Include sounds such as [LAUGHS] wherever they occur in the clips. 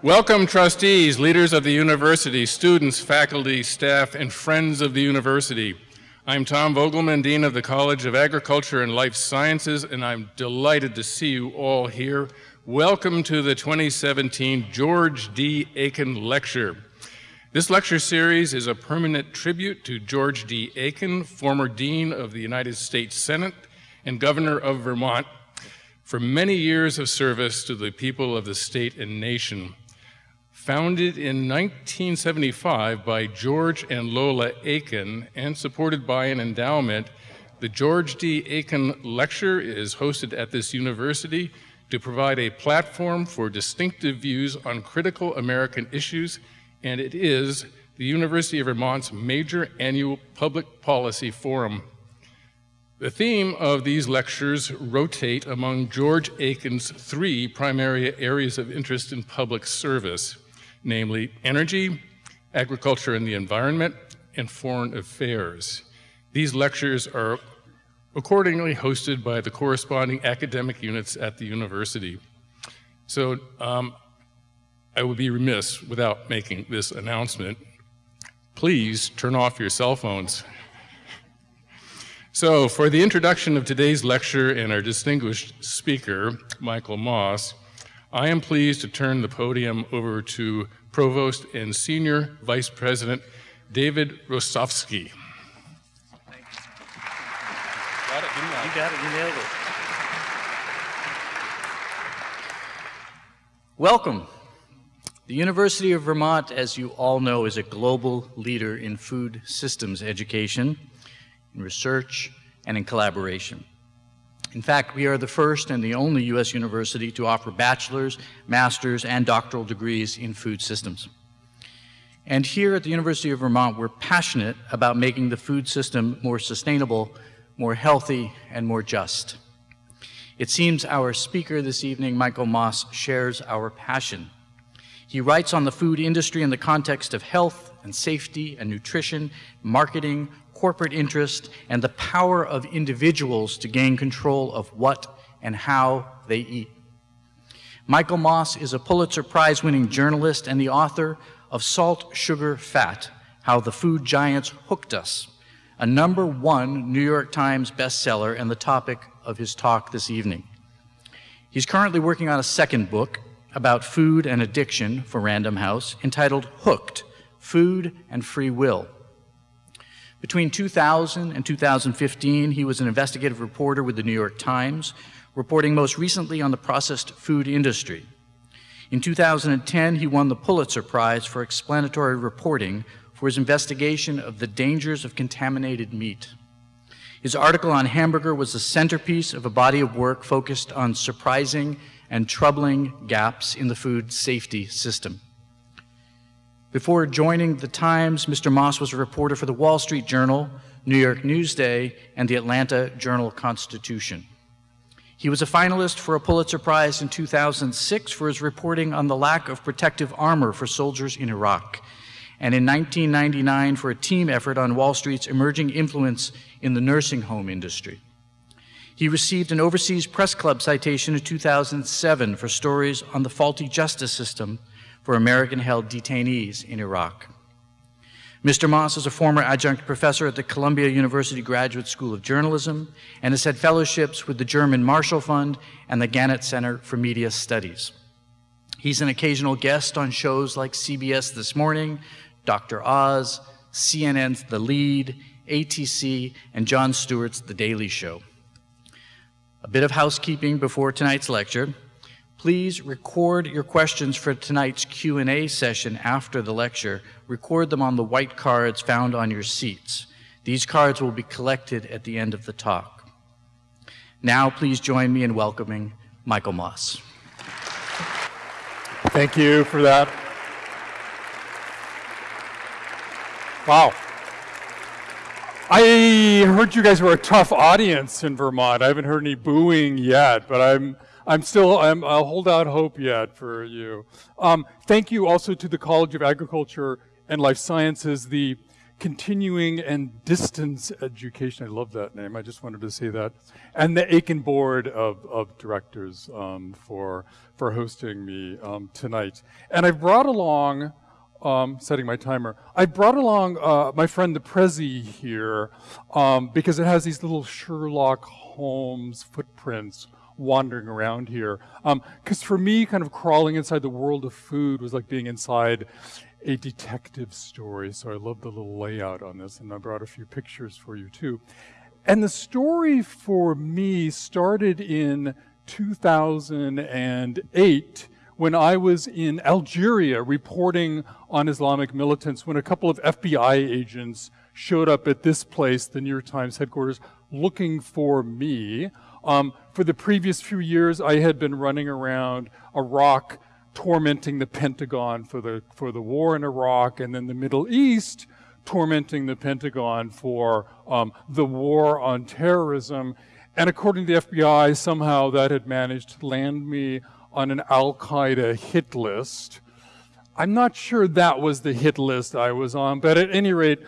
Welcome trustees, leaders of the university, students, faculty, staff, and friends of the university. I'm Tom Vogelmann, Dean of the College of Agriculture and Life Sciences, and I'm delighted to see you all here. Welcome to the 2017 George D. Aiken Lecture. This lecture series is a permanent tribute to George D. Aiken, former Dean of the United States Senate and Governor of Vermont, for many years of service to the people of the state and nation. Founded in 1975 by George and Lola Aiken and supported by an endowment, the George D. Aiken Lecture is hosted at this university to provide a platform for distinctive views on critical American issues, and it is the University of Vermont's major annual public policy forum. The theme of these lectures rotate among George Aiken's three primary areas of interest in public service namely energy, agriculture and the environment, and foreign affairs. These lectures are accordingly hosted by the corresponding academic units at the university. So um, I would be remiss without making this announcement. Please turn off your cell phones. So for the introduction of today's lecture and our distinguished speaker, Michael Moss, I am pleased to turn the podium over to Provost and Senior Vice President David Rosowsky. Thank you. You got it, you nailed it. Welcome. The University of Vermont, as you all know, is a global leader in food systems education, in research, and in collaboration. In fact, we are the first and the only U.S. university to offer bachelor's, master's, and doctoral degrees in food systems. And here at the University of Vermont, we're passionate about making the food system more sustainable, more healthy, and more just. It seems our speaker this evening, Michael Moss, shares our passion. He writes on the food industry in the context of health and safety and nutrition, marketing, corporate interest, and the power of individuals to gain control of what and how they eat. Michael Moss is a Pulitzer Prize winning journalist and the author of Salt, Sugar, Fat How the Food Giants Hooked Us, a number one New York Times bestseller and the topic of his talk this evening. He's currently working on a second book about food and addiction for Random House entitled Hooked Food and Free Will. Between 2000 and 2015, he was an investigative reporter with the New York Times, reporting most recently on the processed food industry. In 2010, he won the Pulitzer Prize for explanatory reporting for his investigation of the dangers of contaminated meat. His article on hamburger was the centerpiece of a body of work focused on surprising and troubling gaps in the food safety system. Before joining the Times, Mr. Moss was a reporter for the Wall Street Journal, New York Newsday, and the Atlanta Journal-Constitution. He was a finalist for a Pulitzer Prize in 2006 for his reporting on the lack of protective armor for soldiers in Iraq, and in 1999 for a team effort on Wall Street's emerging influence in the nursing home industry. He received an Overseas Press Club citation in 2007 for stories on the faulty justice system for American-held detainees in Iraq. Mr. Moss is a former adjunct professor at the Columbia University Graduate School of Journalism and has had fellowships with the German Marshall Fund and the Gannett Center for Media Studies. He's an occasional guest on shows like CBS This Morning, Dr. Oz, CNN's The Lead, ATC, and Jon Stewart's The Daily Show. A bit of housekeeping before tonight's lecture. Please record your questions for tonight's Q&A session after the lecture. Record them on the white cards found on your seats. These cards will be collected at the end of the talk. Now, please join me in welcoming Michael Moss. Thank you for that. Wow. I heard you guys were a tough audience in Vermont. I haven't heard any booing yet, but I'm I'm still, I'm, I'll hold out hope yet for you. Um, thank you also to the College of Agriculture and Life Sciences, the continuing and distance education. I love that name. I just wanted to say that. And the Aiken Board of, of Directors um, for, for hosting me um, tonight. And I brought along, um, setting my timer, I brought along uh, my friend the Prezi here um, because it has these little Sherlock Holmes footprints wandering around here. Because um, for me, kind of crawling inside the world of food was like being inside a detective story. So I love the little layout on this, and I brought a few pictures for you too. And the story for me started in 2008 when I was in Algeria reporting on Islamic militants when a couple of FBI agents showed up at this place, the New York Times headquarters, looking for me. Um, for the previous few years, I had been running around Iraq tormenting the Pentagon for the, for the war in Iraq, and then the Middle East tormenting the Pentagon for um, the war on terrorism. And according to the FBI, somehow that had managed to land me on an Al Qaeda hit list. I'm not sure that was the hit list I was on, but at any rate,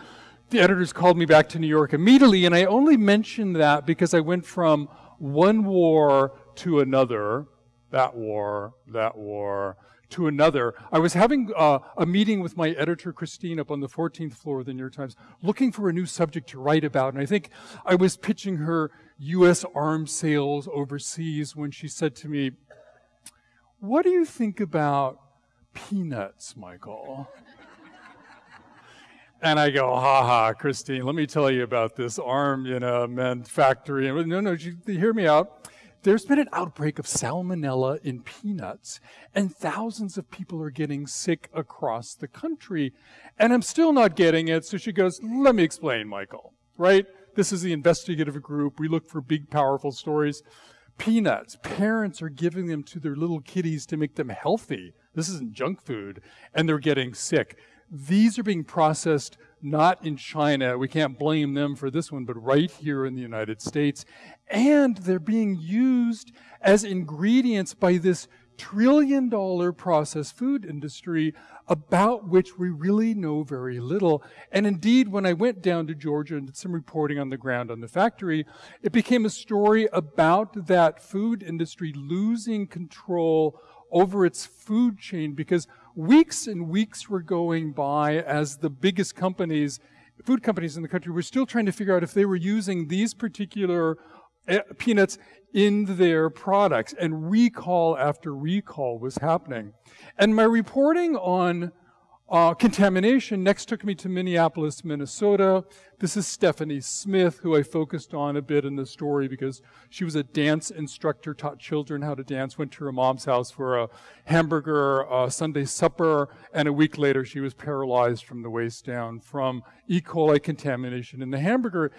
the editors called me back to New York immediately, and I only mentioned that because I went from one war to another that war, that war, to another. I was having uh, a meeting with my editor, Christine, up on the 14th floor of the New York Times, looking for a new subject to write about. And I think I was pitching her U.S. arms sales overseas when she said to me, What do you think about peanuts, Michael? And I go, ha ha, Christine, let me tell you about this arm, you know, men factory. And no, no, you, hear me out there's been an outbreak of salmonella in peanuts, and thousands of people are getting sick across the country. And I'm still not getting it. So she goes, Let me explain, Michael, right? This is the investigative group. We look for big, powerful stories. Peanuts, parents are giving them to their little kitties to make them healthy. This isn't junk food, and they're getting sick. These are being processed not in China. We can't blame them for this one, but right here in the United States. And they're being used as ingredients by this trillion dollar processed food industry about which we really know very little. And indeed, when I went down to Georgia and did some reporting on the ground on the factory, it became a story about that food industry losing control over its food chain because weeks and weeks were going by as the biggest companies, food companies in the country, were still trying to figure out if they were using these particular eh, peanuts in their products. And recall after recall was happening. And my reporting on uh, contamination next took me to Minneapolis, Minnesota. This is Stephanie Smith, who I focused on a bit in the story because she was a dance instructor, taught children how to dance, went to her mom's house for a hamburger uh, Sunday supper, and a week later she was paralyzed from the waist down from E. coli contamination in the hamburger.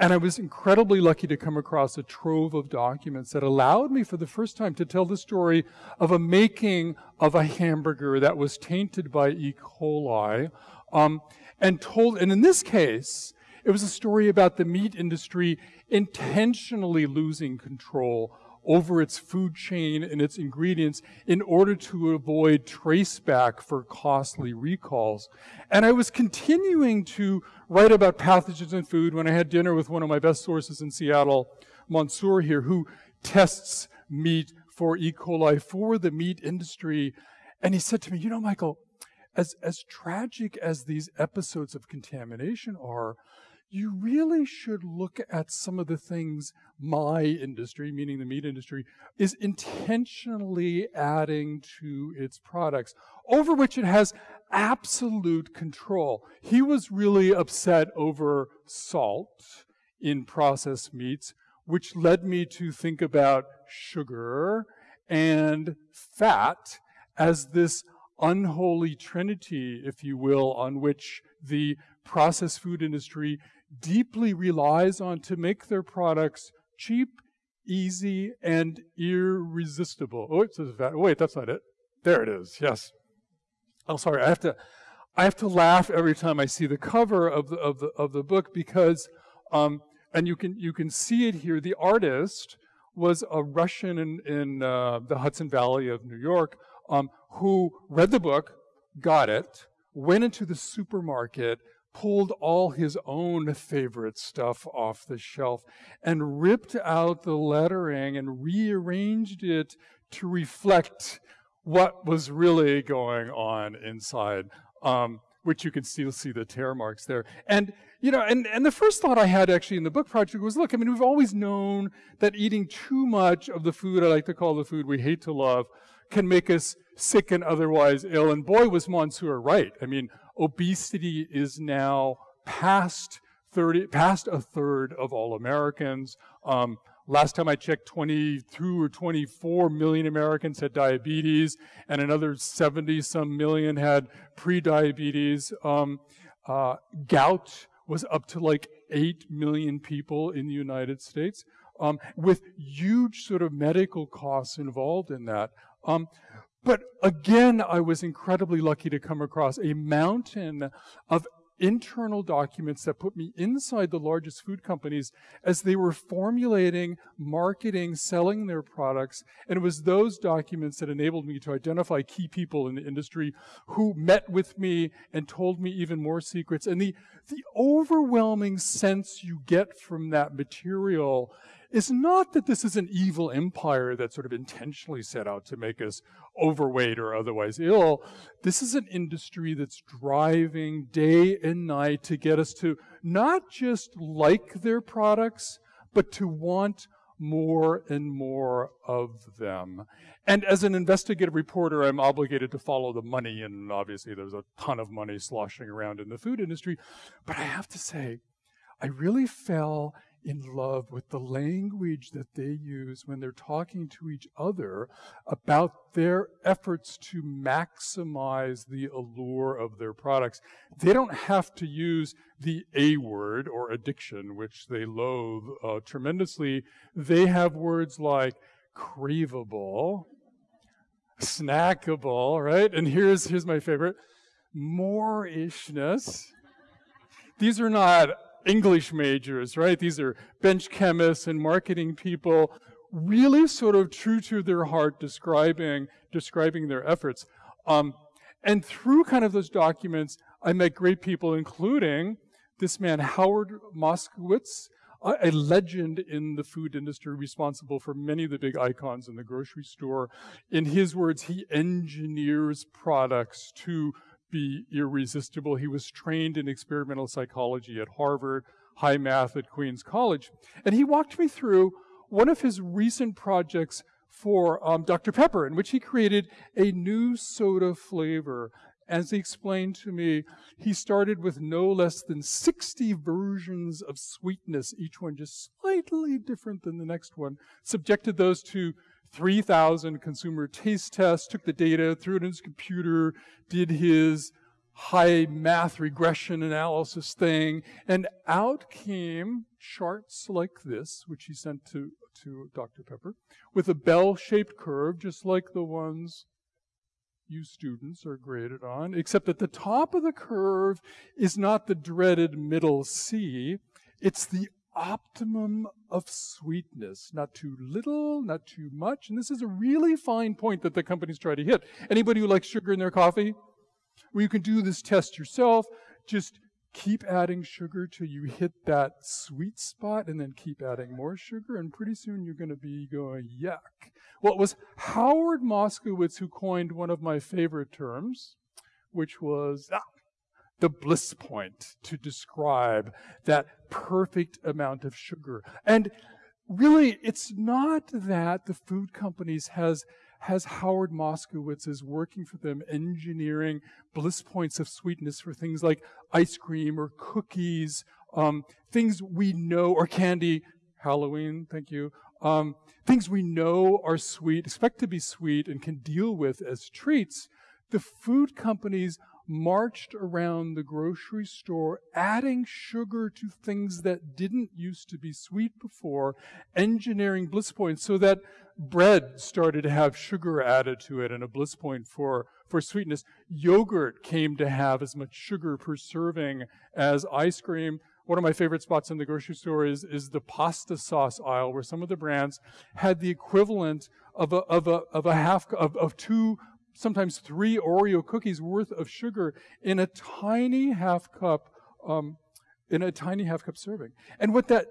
And I was incredibly lucky to come across a trove of documents that allowed me for the first time to tell the story of a making of a hamburger that was tainted by E. coli. Um, and told, and in this case, it was a story about the meat industry intentionally losing control over its food chain and its ingredients in order to avoid traceback for costly recalls. And I was continuing to write about pathogens in food when I had dinner with one of my best sources in Seattle, Mansour here, who tests meat for E. coli for the meat industry. And he said to me, you know, Michael, as, as tragic as these episodes of contamination are, you really should look at some of the things my industry, meaning the meat industry, is intentionally adding to its products, over which it has absolute control. He was really upset over salt in processed meats, which led me to think about sugar and fat as this unholy trinity, if you will, on which the processed food industry deeply relies on to make their products cheap, easy, and irresistible. Oh, it says that. Wait, that's not it. There it is. Yes. Oh, sorry. I have to. I have to laugh every time I see the cover of the of the of the book because, um, and you can you can see it here. The artist was a Russian in in uh, the Hudson Valley of New York um, who read the book, got it, went into the supermarket, pulled all his own favorite stuff off the shelf and ripped out the lettering and rearranged it to reflect what was really going on inside. Um, which you can still see the tear marks there. And, you know, and, and the first thought I had actually in the book project was, look, I mean, we've always known that eating too much of the food I like to call the food we hate to love can make us sick and otherwise ill. And boy, was Mansour right. I mean, obesity is now past 30, past a third of all Americans. Um, last time I checked, 22 or 24 million Americans had diabetes, and another 70 some million had pre-diabetes. Um, uh, gout was up to like 8 million people in the United States, um, with huge sort of medical costs involved in that. Um, but again, I was incredibly lucky to come across a mountain of internal documents that put me inside the largest food companies as they were formulating, marketing, selling their products. And it was those documents that enabled me to identify key people in the industry who met with me and told me even more secrets. And the, the overwhelming sense you get from that material is not that this is an evil empire that sort of intentionally set out to make us overweight or otherwise ill. This is an industry that's driving day and night to get us to not just like their products, but to want more and more of them. And as an investigative reporter, I'm obligated to follow the money, and obviously there's a ton of money sloshing around in the food industry. But I have to say, I really fell in love with the language that they use when they're talking to each other about their efforts to maximize the allure of their products. They don't have to use the A word or addiction, which they loathe uh, tremendously. They have words like craveable, snackable, right? And here's, here's my favorite, more-ishness. These are not English majors, right? These are bench chemists and marketing people, really sort of true to their heart describing, describing their efforts. Um, and through kind of those documents, I met great people, including this man, Howard Moskowitz, a legend in the food industry responsible for many of the big icons in the grocery store. In his words, he engineers products to be irresistible. He was trained in experimental psychology at Harvard, high math at Queens College. And he walked me through one of his recent projects for um, Dr. Pepper, in which he created a new soda flavor. As he explained to me, he started with no less than 60 versions of sweetness, each one just slightly different than the next one, subjected those to 3,000 consumer taste tests, took the data, threw it in his computer, did his high math regression analysis thing, and out came charts like this, which he sent to, to Dr. Pepper, with a bell-shaped curve, just like the ones you students are graded on, except at the top of the curve is not the dreaded middle C, it's the optimum of sweetness. Not too little, not too much. And this is a really fine point that the companies try to hit. Anybody who likes sugar in their coffee? Well, you can do this test yourself. Just keep adding sugar till you hit that sweet spot and then keep adding more sugar and pretty soon you're going to be going yuck. Well, it was Howard Moskowitz who coined one of my favorite terms, which was ah, the bliss point to describe that perfect amount of sugar. And really, it's not that the food companies has has Howard Moskowitz is working for them engineering bliss points of sweetness for things like ice cream or cookies, um, things we know, or candy, Halloween, thank you, um, things we know are sweet, expect to be sweet, and can deal with as treats. The food companies marched around the grocery store adding sugar to things that didn't used to be sweet before, engineering bliss points so that bread started to have sugar added to it and a bliss point for, for sweetness. Yogurt came to have as much sugar per serving as ice cream. One of my favorite spots in the grocery store is, is the pasta sauce aisle where some of the brands had the equivalent of a, of a, of a half, of, of two sometimes three Oreo cookies worth of sugar in a tiny half cup um, in a tiny half cup serving. And what that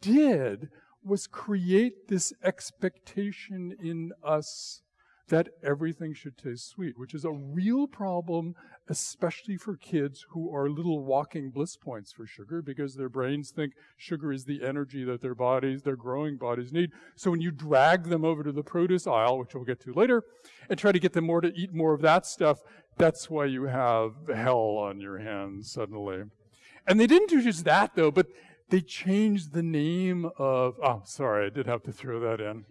did was create this expectation in us that everything should taste sweet, which is a real problem, especially for kids who are little walking bliss points for sugar because their brains think sugar is the energy that their bodies, their growing bodies need. So when you drag them over to the produce aisle, which we'll get to later, and try to get them more to eat more of that stuff, that's why you have hell on your hands suddenly. And they didn't do just that though, but they changed the name of, oh, sorry, I did have to throw that in.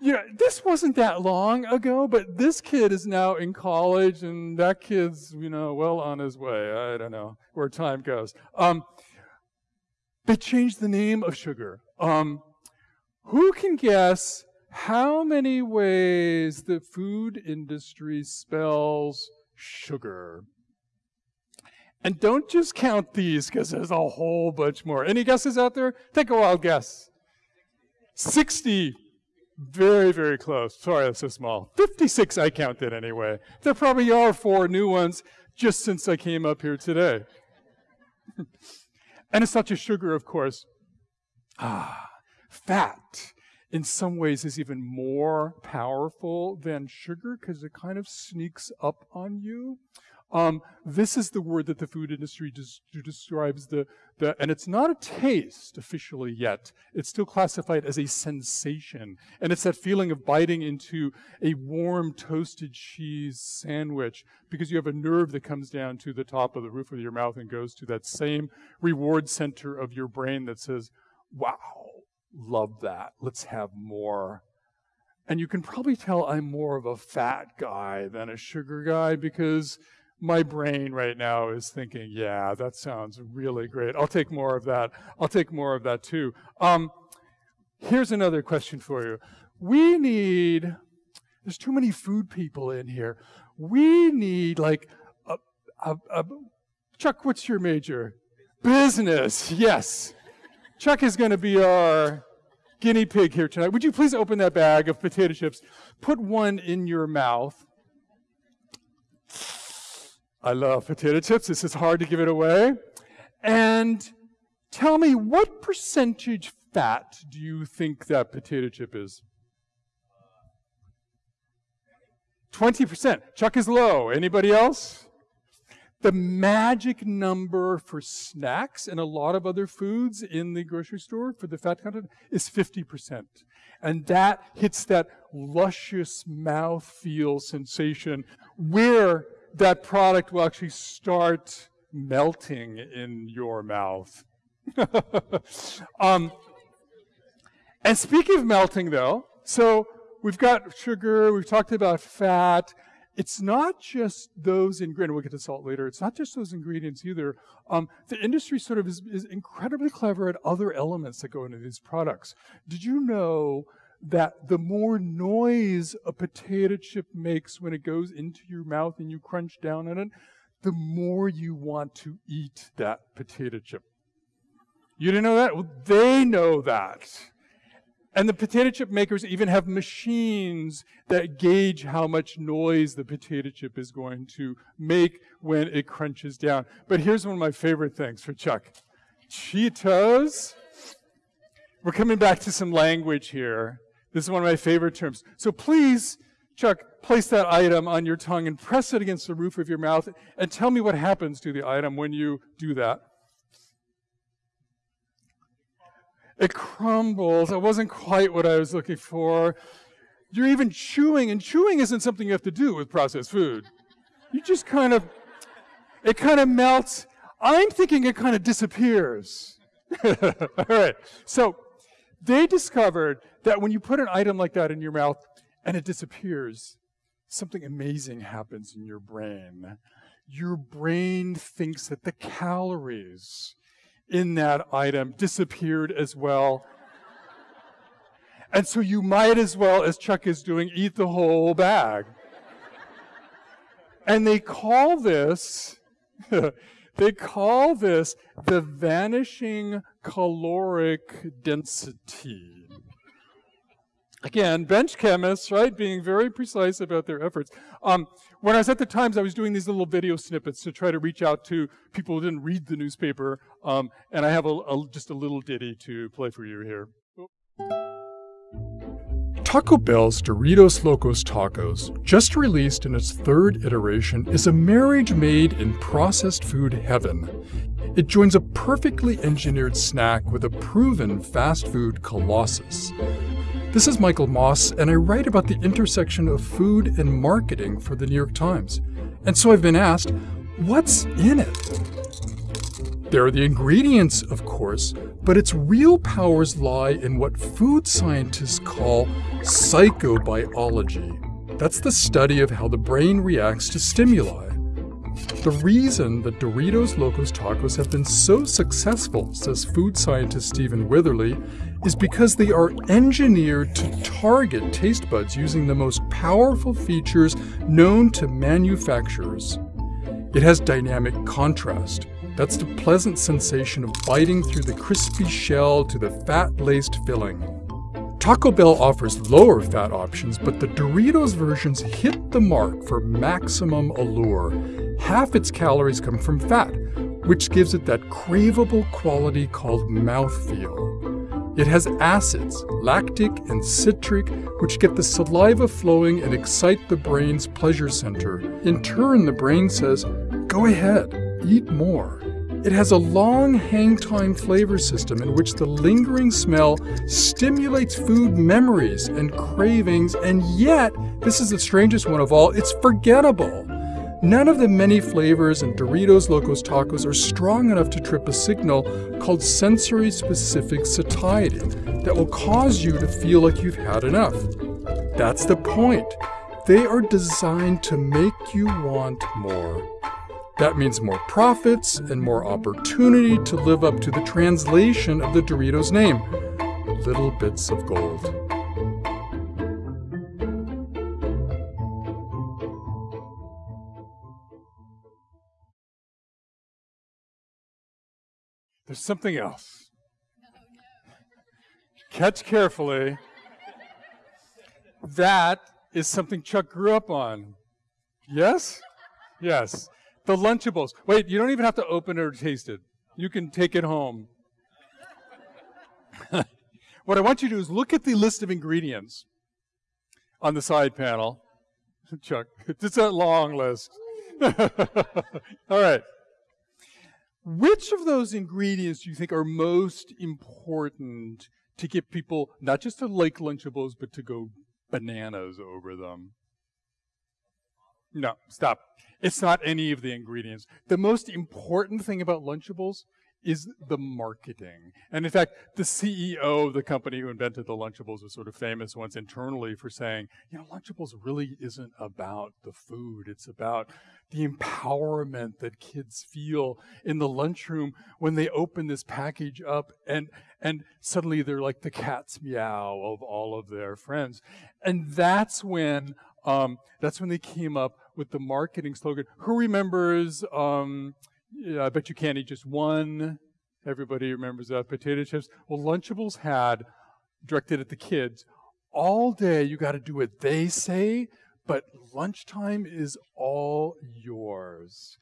Yeah, this wasn't that long ago, but this kid is now in college and that kid's, you know, well on his way. I don't know where time goes. Um, they changed the name of sugar. Um, who can guess how many ways the food industry spells sugar? And don't just count these because there's a whole bunch more. Any guesses out there? Take a wild guess. 60. Very, very close. Sorry, that's so small. 56 I counted anyway. There probably are four new ones just since I came up here today. [LAUGHS] and it's not just sugar, of course. Ah, fat in some ways is even more powerful than sugar because it kind of sneaks up on you. Um, this is the word that the food industry des- describes the, the, and it's not a taste officially yet. It's still classified as a sensation. And it's that feeling of biting into a warm toasted cheese sandwich because you have a nerve that comes down to the top of the roof of your mouth and goes to that same reward center of your brain that says, wow, love that. Let's have more. And you can probably tell I'm more of a fat guy than a sugar guy because my brain right now is thinking, yeah, that sounds really great. I'll take more of that. I'll take more of that too. Um, here's another question for you. We need, there's too many food people in here. We need like a, a, a Chuck, what's your major? Business, yes. Chuck is going to be our guinea pig here tonight. Would you please open that bag of potato chips? Put one in your mouth. I love potato chips. This is hard to give it away. And tell me, what percentage fat do you think that potato chip is? 20%. Chuck is low. Anybody else? The magic number for snacks and a lot of other foods in the grocery store for the fat content is 50%. And that hits that luscious mouth feel sensation where that product will actually start melting in your mouth. [LAUGHS] um, and speaking of melting, though, so we've got sugar, we've talked about fat. It's not just those ingredients, we'll get to salt later, it's not just those ingredients either. Um, the industry sort of is, is incredibly clever at other elements that go into these products. Did you know that the more noise a potato chip makes when it goes into your mouth and you crunch down on it, the more you want to eat that potato chip. You didn't know that? Well, they know that. And the potato chip makers even have machines that gauge how much noise the potato chip is going to make when it crunches down. But here's one of my favorite things for Chuck Cheetos. We're coming back to some language here. This is one of my favorite terms. So please, Chuck, place that item on your tongue and press it against the roof of your mouth and tell me what happens to the item when you do that. It crumbles. It wasn't quite what I was looking for. You're even chewing, and chewing isn't something you have to do with processed food. You just kind of, it kind of melts. I'm thinking it kind of disappears. [LAUGHS] All right. So they discovered that when you put an item like that in your mouth and it disappears, something amazing happens in your brain. Your brain thinks that the calories in that item disappeared as well. and so you might as well, as Chuck is doing, eat the whole bag. and they call this [LAUGHS] They call this the vanishing caloric density. Again, bench chemists, right, being very precise about their efforts. Um, when I was at the Times, I was doing these little video snippets to try to reach out to people who didn't read the newspaper, um, and I have a, a, just a little ditty to play for you here. Taco Bell's Doritos Locos Tacos, just released in its third iteration, is a marriage made in processed food heaven. It joins a perfectly engineered snack with a proven fast food colossus. This is Michael Moss, and I write about the intersection of food and marketing for the New York Times. And so I've been asked, what's in it? There are the ingredients, of course, but its real powers lie in what food scientists call psychobiology. That's the study of how the brain reacts to stimuli. The reason that Doritos Locos Tacos have been so successful, says food scientist Stephen Witherly, is because they are engineered to target taste buds using the most powerful features known to manufacturers. It has dynamic contrast, that's the pleasant sensation of biting through the crispy shell to the fat-laced filling. Taco Bell offers lower fat options, but the Doritos versions hit the mark for maximum allure. Half its calories come from fat, which gives it that craveable quality called mouthfeel. It has acids, lactic and citric, which get the saliva flowing and excite the brain's pleasure center. In turn, the brain says, go ahead, eat more. It has a long hang time flavor system in which the lingering smell stimulates food memories and cravings, and yet, this is the strangest one of all, it's forgettable. None of the many flavors in Doritos Locos Tacos are strong enough to trip a signal called sensory specific satiety that will cause you to feel like you've had enough. That's the point. They are designed to make you want more. That means more profits and more opportunity to live up to the translation of the Doritos name little bits of gold. There's something else. Catch carefully. That is something Chuck grew up on. Yes? Yes. The Lunchables. Wait, you don't even have to open it or taste it. You can take it home. [LAUGHS] what I want you to do is look at the list of ingredients on the side panel. [LAUGHS] Chuck, it's a long list. [LAUGHS] All right. Which of those ingredients do you think are most important to get people not just to like Lunchables, but to go bananas over them? No, stop. It's not any of the ingredients. The most important thing about Lunchables is the marketing. And in fact, the CEO of the company who invented the Lunchables was sort of famous once internally for saying, you know, Lunchables really isn't about the food. It's about the empowerment that kids feel in the lunchroom when they open this package up and and suddenly they're like the cat's meow of all of their friends. And that's when um, that's when they came up with the marketing slogan. Who remembers, um, yeah, I bet you can't eat just one. Everybody remembers that. Potato chips. Well, Lunchables had, directed at the kids, all day you got to do what they say, but lunchtime is all yours.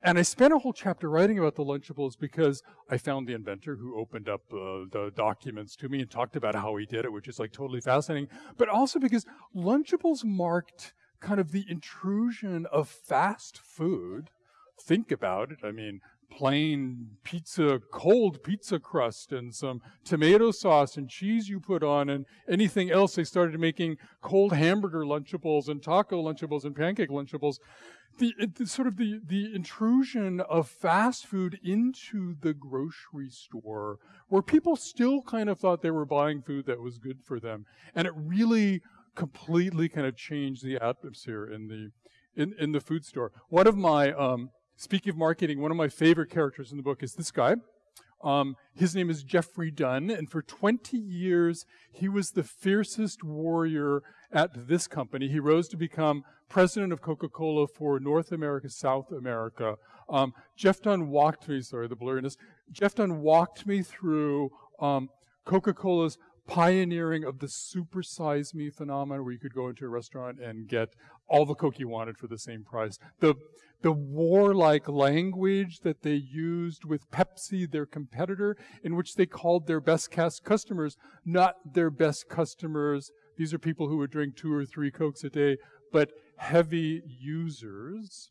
And I spent a whole chapter writing about the Lunchables because I found the inventor who opened up uh, the documents to me and talked about how he did it, which is like totally fascinating. But also because Lunchables marked kind of the intrusion of fast food. Think about it. I mean, plain pizza, cold pizza crust and some tomato sauce and cheese you put on and anything else. They started making cold hamburger Lunchables and taco Lunchables and pancake Lunchables. The, the, sort of the, the intrusion of fast food into the grocery store where people still kind of thought they were buying food that was good for them. And it really completely kind of changed the atmosphere in the, in, in the food store. One of my, um, Speaking of marketing, one of my favorite characters in the book is this guy. Um, his name is Jeffrey Dunn, and for 20 years, he was the fiercest warrior at this company. He rose to become president of Coca Cola for North America, South America. Um, Jeff Dunn walked me, sorry, the blurriness. Jeff Dunn walked me through um, Coca Cola's pioneering of the supersize me phenomenon where you could go into a restaurant and get all the Coke you wanted for the same price. The, the warlike language that they used with Pepsi, their competitor, in which they called their best cast customers not their best customers. These are people who would drink two or three Cokes a day, but heavy users.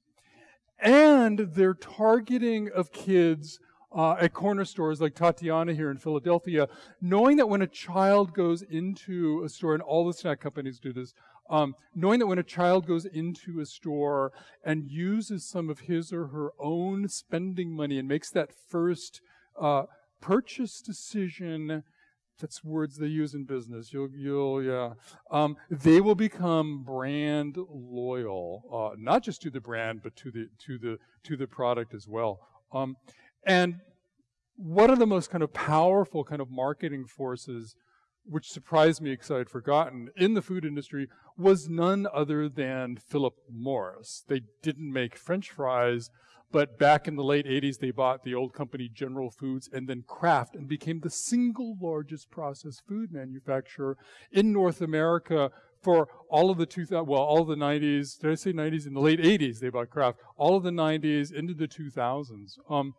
And their targeting of kids uh, at corner stores like Tatiana here in Philadelphia, knowing that when a child goes into a store, and all the snack companies do this, um, knowing that when a child goes into a store and uses some of his or her own spending money and makes that first uh, purchase decision, that's words they use in business. You'll, you'll, yeah. Um, they will become brand loyal, uh, not just to the brand, but to the to the to the product as well. Um, and one of the most kind of powerful kind of marketing forces, which surprised me because I had forgotten, in the food industry was none other than Philip Morris. They didn't make French fries, but back in the late 80s, they bought the old company General Foods and then Kraft and became the single largest processed food manufacturer in North America for all of the 2000, well, all of the 90s, did I say 90s? In the late 80s, they bought Kraft. All of the 90s into the 2000s. Um,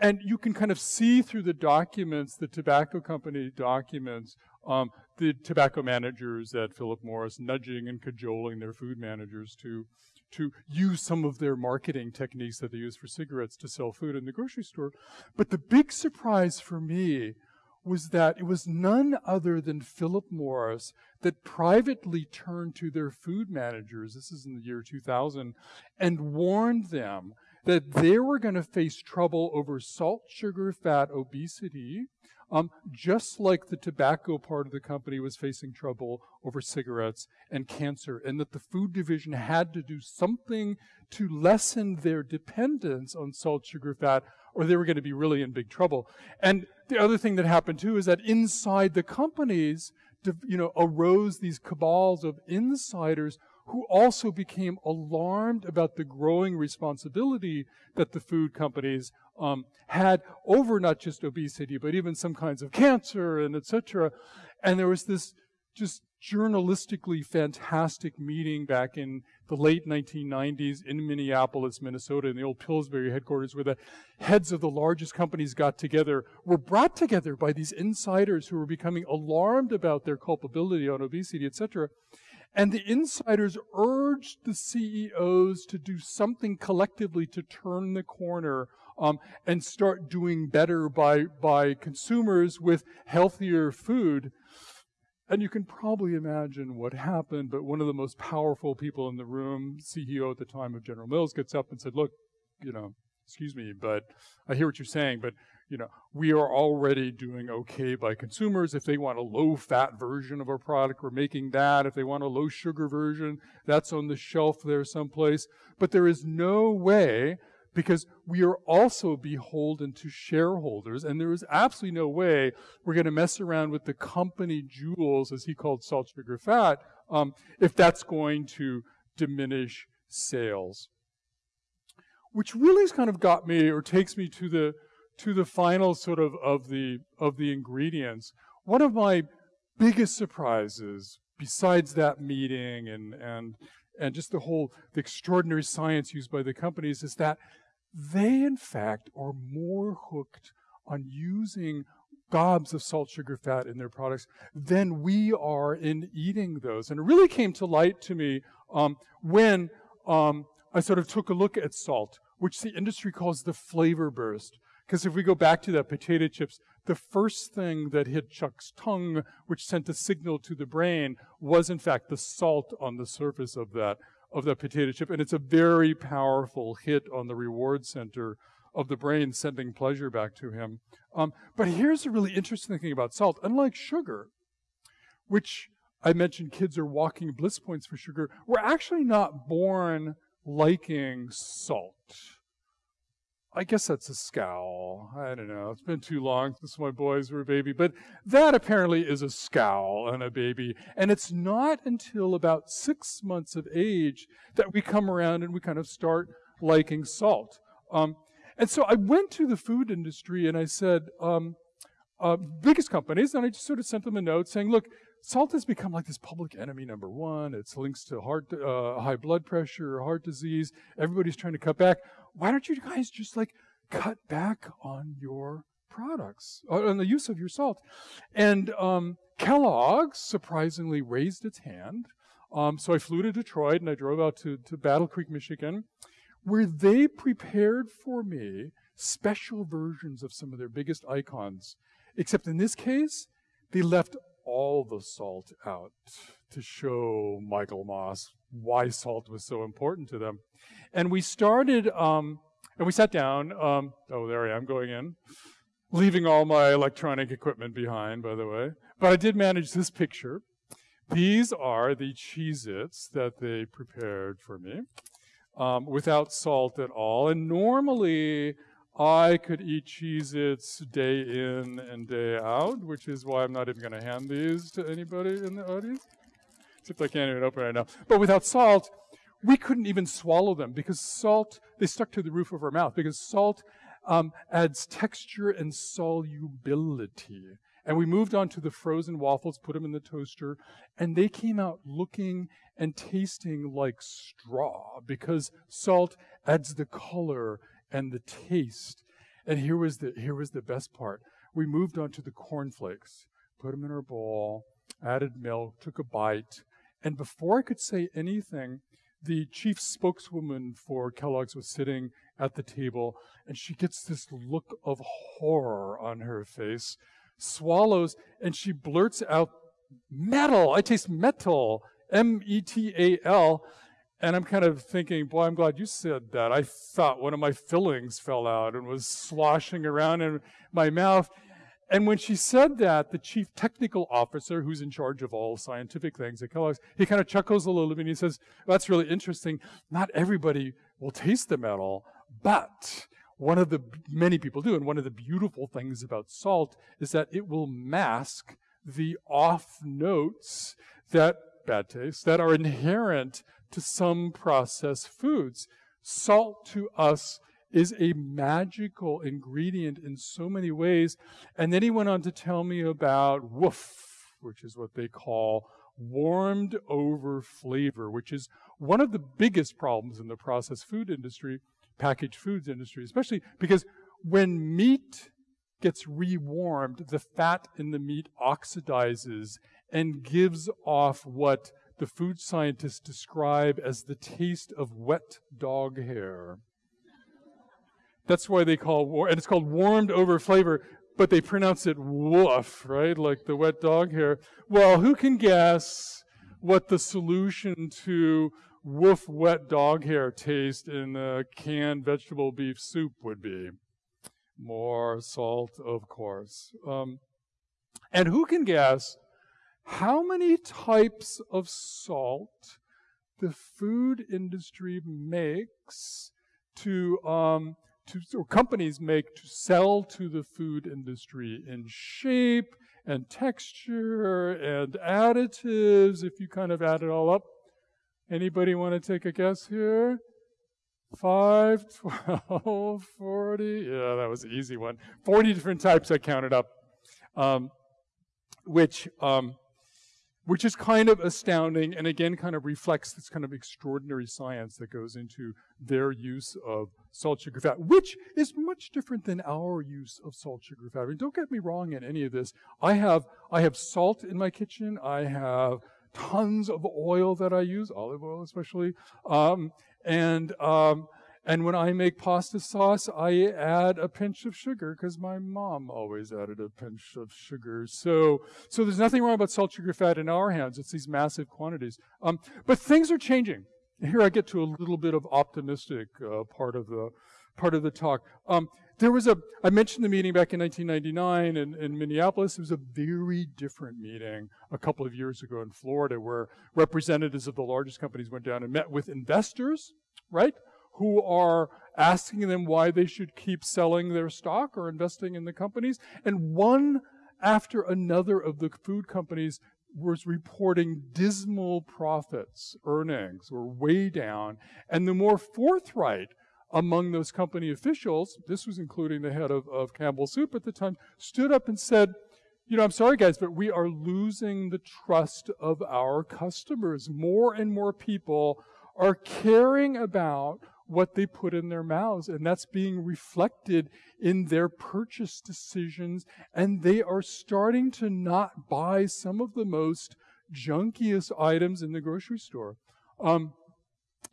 and you can kind of see through the documents, the tobacco company documents, um, the tobacco managers at Philip Morris nudging and cajoling their food managers to, to use some of their marketing techniques that they use for cigarettes to sell food in the grocery store. But the big surprise for me was that it was none other than Philip Morris that privately turned to their food managers, this is in the year 2000, and warned them that they were going to face trouble over salt, sugar, fat, obesity, um, just like the tobacco part of the company was facing trouble over cigarettes and cancer, and that the food division had to do something to lessen their dependence on salt, sugar, fat, or they were going to be really in big trouble. And the other thing that happened too is that inside the companies, you know, arose these cabals of insiders who also became alarmed about the growing responsibility that the food companies um, had over not just obesity, but even some kinds of cancer and etc. And there was this just journalistically fantastic meeting back in the late 1990s in Minneapolis, Minnesota, in the old Pillsbury headquarters, where the heads of the largest companies got together, were brought together by these insiders who were becoming alarmed about their culpability on obesity, etc. And the insiders urged the CEOs to do something collectively to turn the corner um, and start doing better by, by consumers with healthier food. And you can probably imagine what happened, but one of the most powerful people in the room, CEO at the time of General Mills, gets up and said, look, you know, excuse me, but I hear what you're saying, but you know, we are already doing okay by consumers. If they want a low fat version of our product, we're making that. If they want a low sugar version, that's on the shelf there someplace. But there is no way because we are also beholden to shareholders, and there is absolutely no way we're going to mess around with the company jewels, as he called salt, sugar, fat, um, if that's going to diminish sales. Which really has kind of got me, or takes me to the to the final sort of of the of the ingredients. One of my biggest surprises, besides that meeting and and and just the whole the extraordinary science used by the companies, is that they in fact are more hooked on using gobs of salt, sugar, fat in their products than we are in eating those. And it really came to light to me um, when um, I sort of took a look at salt, which the industry calls the flavor burst. Because if we go back to that potato chips, the first thing that hit Chuck's tongue, which sent a signal to the brain, was in fact the salt on the surface of that of that potato chip, and it's a very powerful hit on the reward center of the brain, sending pleasure back to him. Um, but here's a really interesting thing about salt: unlike sugar, which I mentioned, kids are walking bliss points for sugar. We're actually not born liking salt. I guess that's a scowl. I don't know. It's been too long since my boys were a baby, but that apparently is a scowl on a baby. And it's not until about six months of age that we come around and we kind of start liking salt. Um, and so I went to the food industry and I said, um, uh, biggest companies, and I just sort of sent them a note saying, look, salt has become like this public enemy number one. It's links to heart, uh, high blood pressure, heart disease. Everybody's trying to cut back. Why don't you guys just like cut back on your products, on the use of your salt? And um, Kellogg's surprisingly raised its hand. Um, so I flew to Detroit and I drove out to, to Battle Creek, Michigan, where they prepared for me special versions of some of their biggest icons. Except in this case, they left all the salt out to show Michael Moss why salt was so important to them. And we started, um, and we sat down. Um, oh, there I am going in, leaving all my electronic equipment behind, by the way. But I did manage this picture. These are the Cheez Its that they prepared for me um, without salt at all. And normally, I could eat Cheez Its day in and day out, which is why I'm not even going to hand these to anybody in the audience. Except I can't even open right now. But without salt, we couldn't even swallow them because salt, they stuck to the roof of our mouth because salt um, adds texture and solubility. And we moved on to the frozen waffles, put them in the toaster, and they came out looking and tasting like straw because salt adds the color and the taste. And here was the, here was the best part. We moved on to the cornflakes, put them in our bowl, added milk, took a bite, and before I could say anything, the chief spokeswoman for Kellogg's was sitting at the table, and she gets this look of horror on her face swallows, and she blurts out, metal, I taste metal, M-E-T-A-L. And I'm kind of thinking, boy, I'm glad you said that. I thought one of my fillings fell out and was sloshing around in my mouth. And when she said that, the chief technical officer, who's in charge of all scientific things at Kellogg's, he kind of chuckles a little bit and he says, That's really interesting. Not everybody will taste the metal, but one of the many people do, and one of the beautiful things about salt is that it will mask the off notes that bad taste that are inherent to some processed foods. Salt to us is a magical ingredient in so many ways. And then he went on to tell me about woof, which is what they call warmed over flavor, which is one of the biggest problems in the processed food industry packaged foods industry, especially because when meat gets rewarmed, the fat in the meat oxidizes and gives off what the food scientists describe as the taste of wet dog hair. That's why they call war, and it's called warmed over flavor, but they pronounce it woof, right? Like the wet dog hair. Well, who can guess what the solution to woof wet dog hair taste in a canned vegetable beef soup would be. More salt, of course. Um, and who can guess how many types of salt the food industry makes to, um, to or companies make to sell to the food industry in shape and texture and additives, if you kind of add it all up? Anybody want to take a guess here? 5, [LAUGHS] 12, 40. Yeah, that was an easy one. 40 different types I counted up, um, which, um, which is kind of astounding and again kind of reflects this kind of extraordinary science that goes into their use of salt, sugar, fat, which is much different than our use of salt, sugar, fat. I mean, don't get me wrong in any of this. I have, I have salt in my kitchen. I have tons of oil that I use, olive oil especially. Um, and, um, and when I make pasta sauce, I add a pinch of sugar because my mom always added a pinch of sugar. So, so there's nothing wrong about salt, sugar, fat in our hands. It's these massive quantities. Um, but things are changing. Here I get to a little bit of optimistic uh, part of the part of the talk. Um, there was a, I mentioned the meeting back in 1999 in, in Minneapolis. It was a very different meeting a couple of years ago in Florida where representatives of the largest companies went down and met with investors, right? Who are asking them why they should keep selling their stock or investing in the companies. And one after another of the food companies was reporting dismal profits, earnings were way down. And the more forthright among those company officials, this was including the head of, of Campbell Soup at the time, stood up and said, you know, I'm sorry guys, but we are losing the trust of our customers. More and more people are caring about what they put in their mouths, and that's being reflected in their purchase decisions, and they are starting to not buy some of the most junkiest items in the grocery store. Um,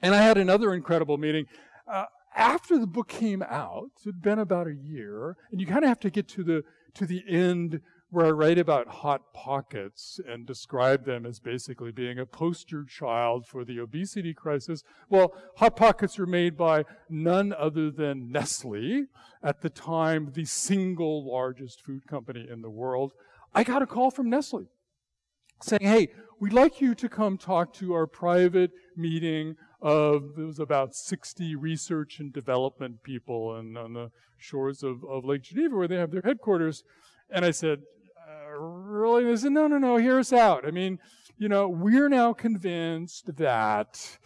and I had another incredible meeting. Uh, after the book came out, it had been about a year, and you kind of have to get to the to the end where I write about Hot Pockets and describe them as basically being a poster child for the obesity crisis. Well, Hot Pockets were made by none other than Nestle, at the time the single largest food company in the world. I got a call from Nestle saying, hey, we'd like you to come talk to our private meeting of, it was about 60 research and development people and on the shores of, of Lake Geneva where they have their headquarters. And I said, really? They said, no, no, no, hear us out. I mean, you know, we're now convinced that,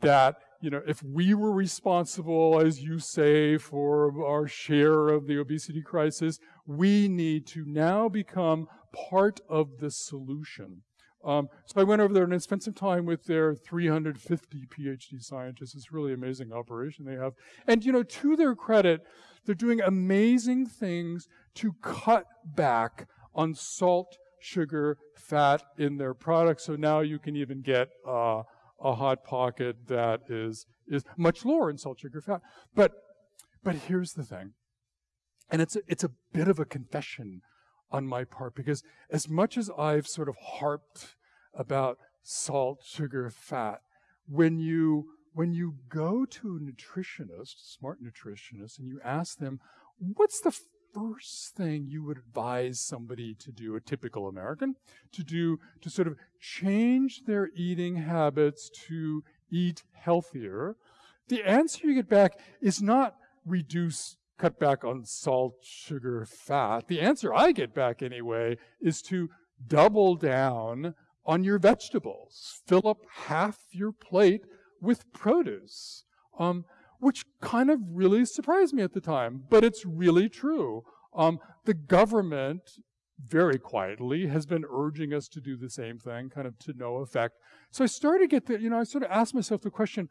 that, you know, if we were responsible, as you say, for our share of the obesity crisis, we need to now become part of the solution. Um, so I went over there and I spent some time with their 350 PhD scientists. It's really amazing operation they have. And, you know, to their credit, they're doing amazing things to cut back on salt, sugar, fat in their products. So now you can even get uh, a hot pocket that is is much lower in salt, sugar, fat. But but here's the thing, and it's a, it's a bit of a confession on my part because as much as I've sort of harped about salt, sugar, fat, when you when you go to a nutritionist, smart nutritionist, and you ask them, what's the first thing you would advise somebody to do, a typical American, to do to sort of change their eating habits to eat healthier? The answer you get back is not reduce, cut back on salt, sugar, fat. The answer I get back anyway is to double down on your vegetables. Fill up half your plate with produce. Um, which kind of really surprised me at the time, but it's really true. Um, the government, very quietly, has been urging us to do the same thing, kind of to no effect. So I started to get the, you know, I sort of asked myself the question,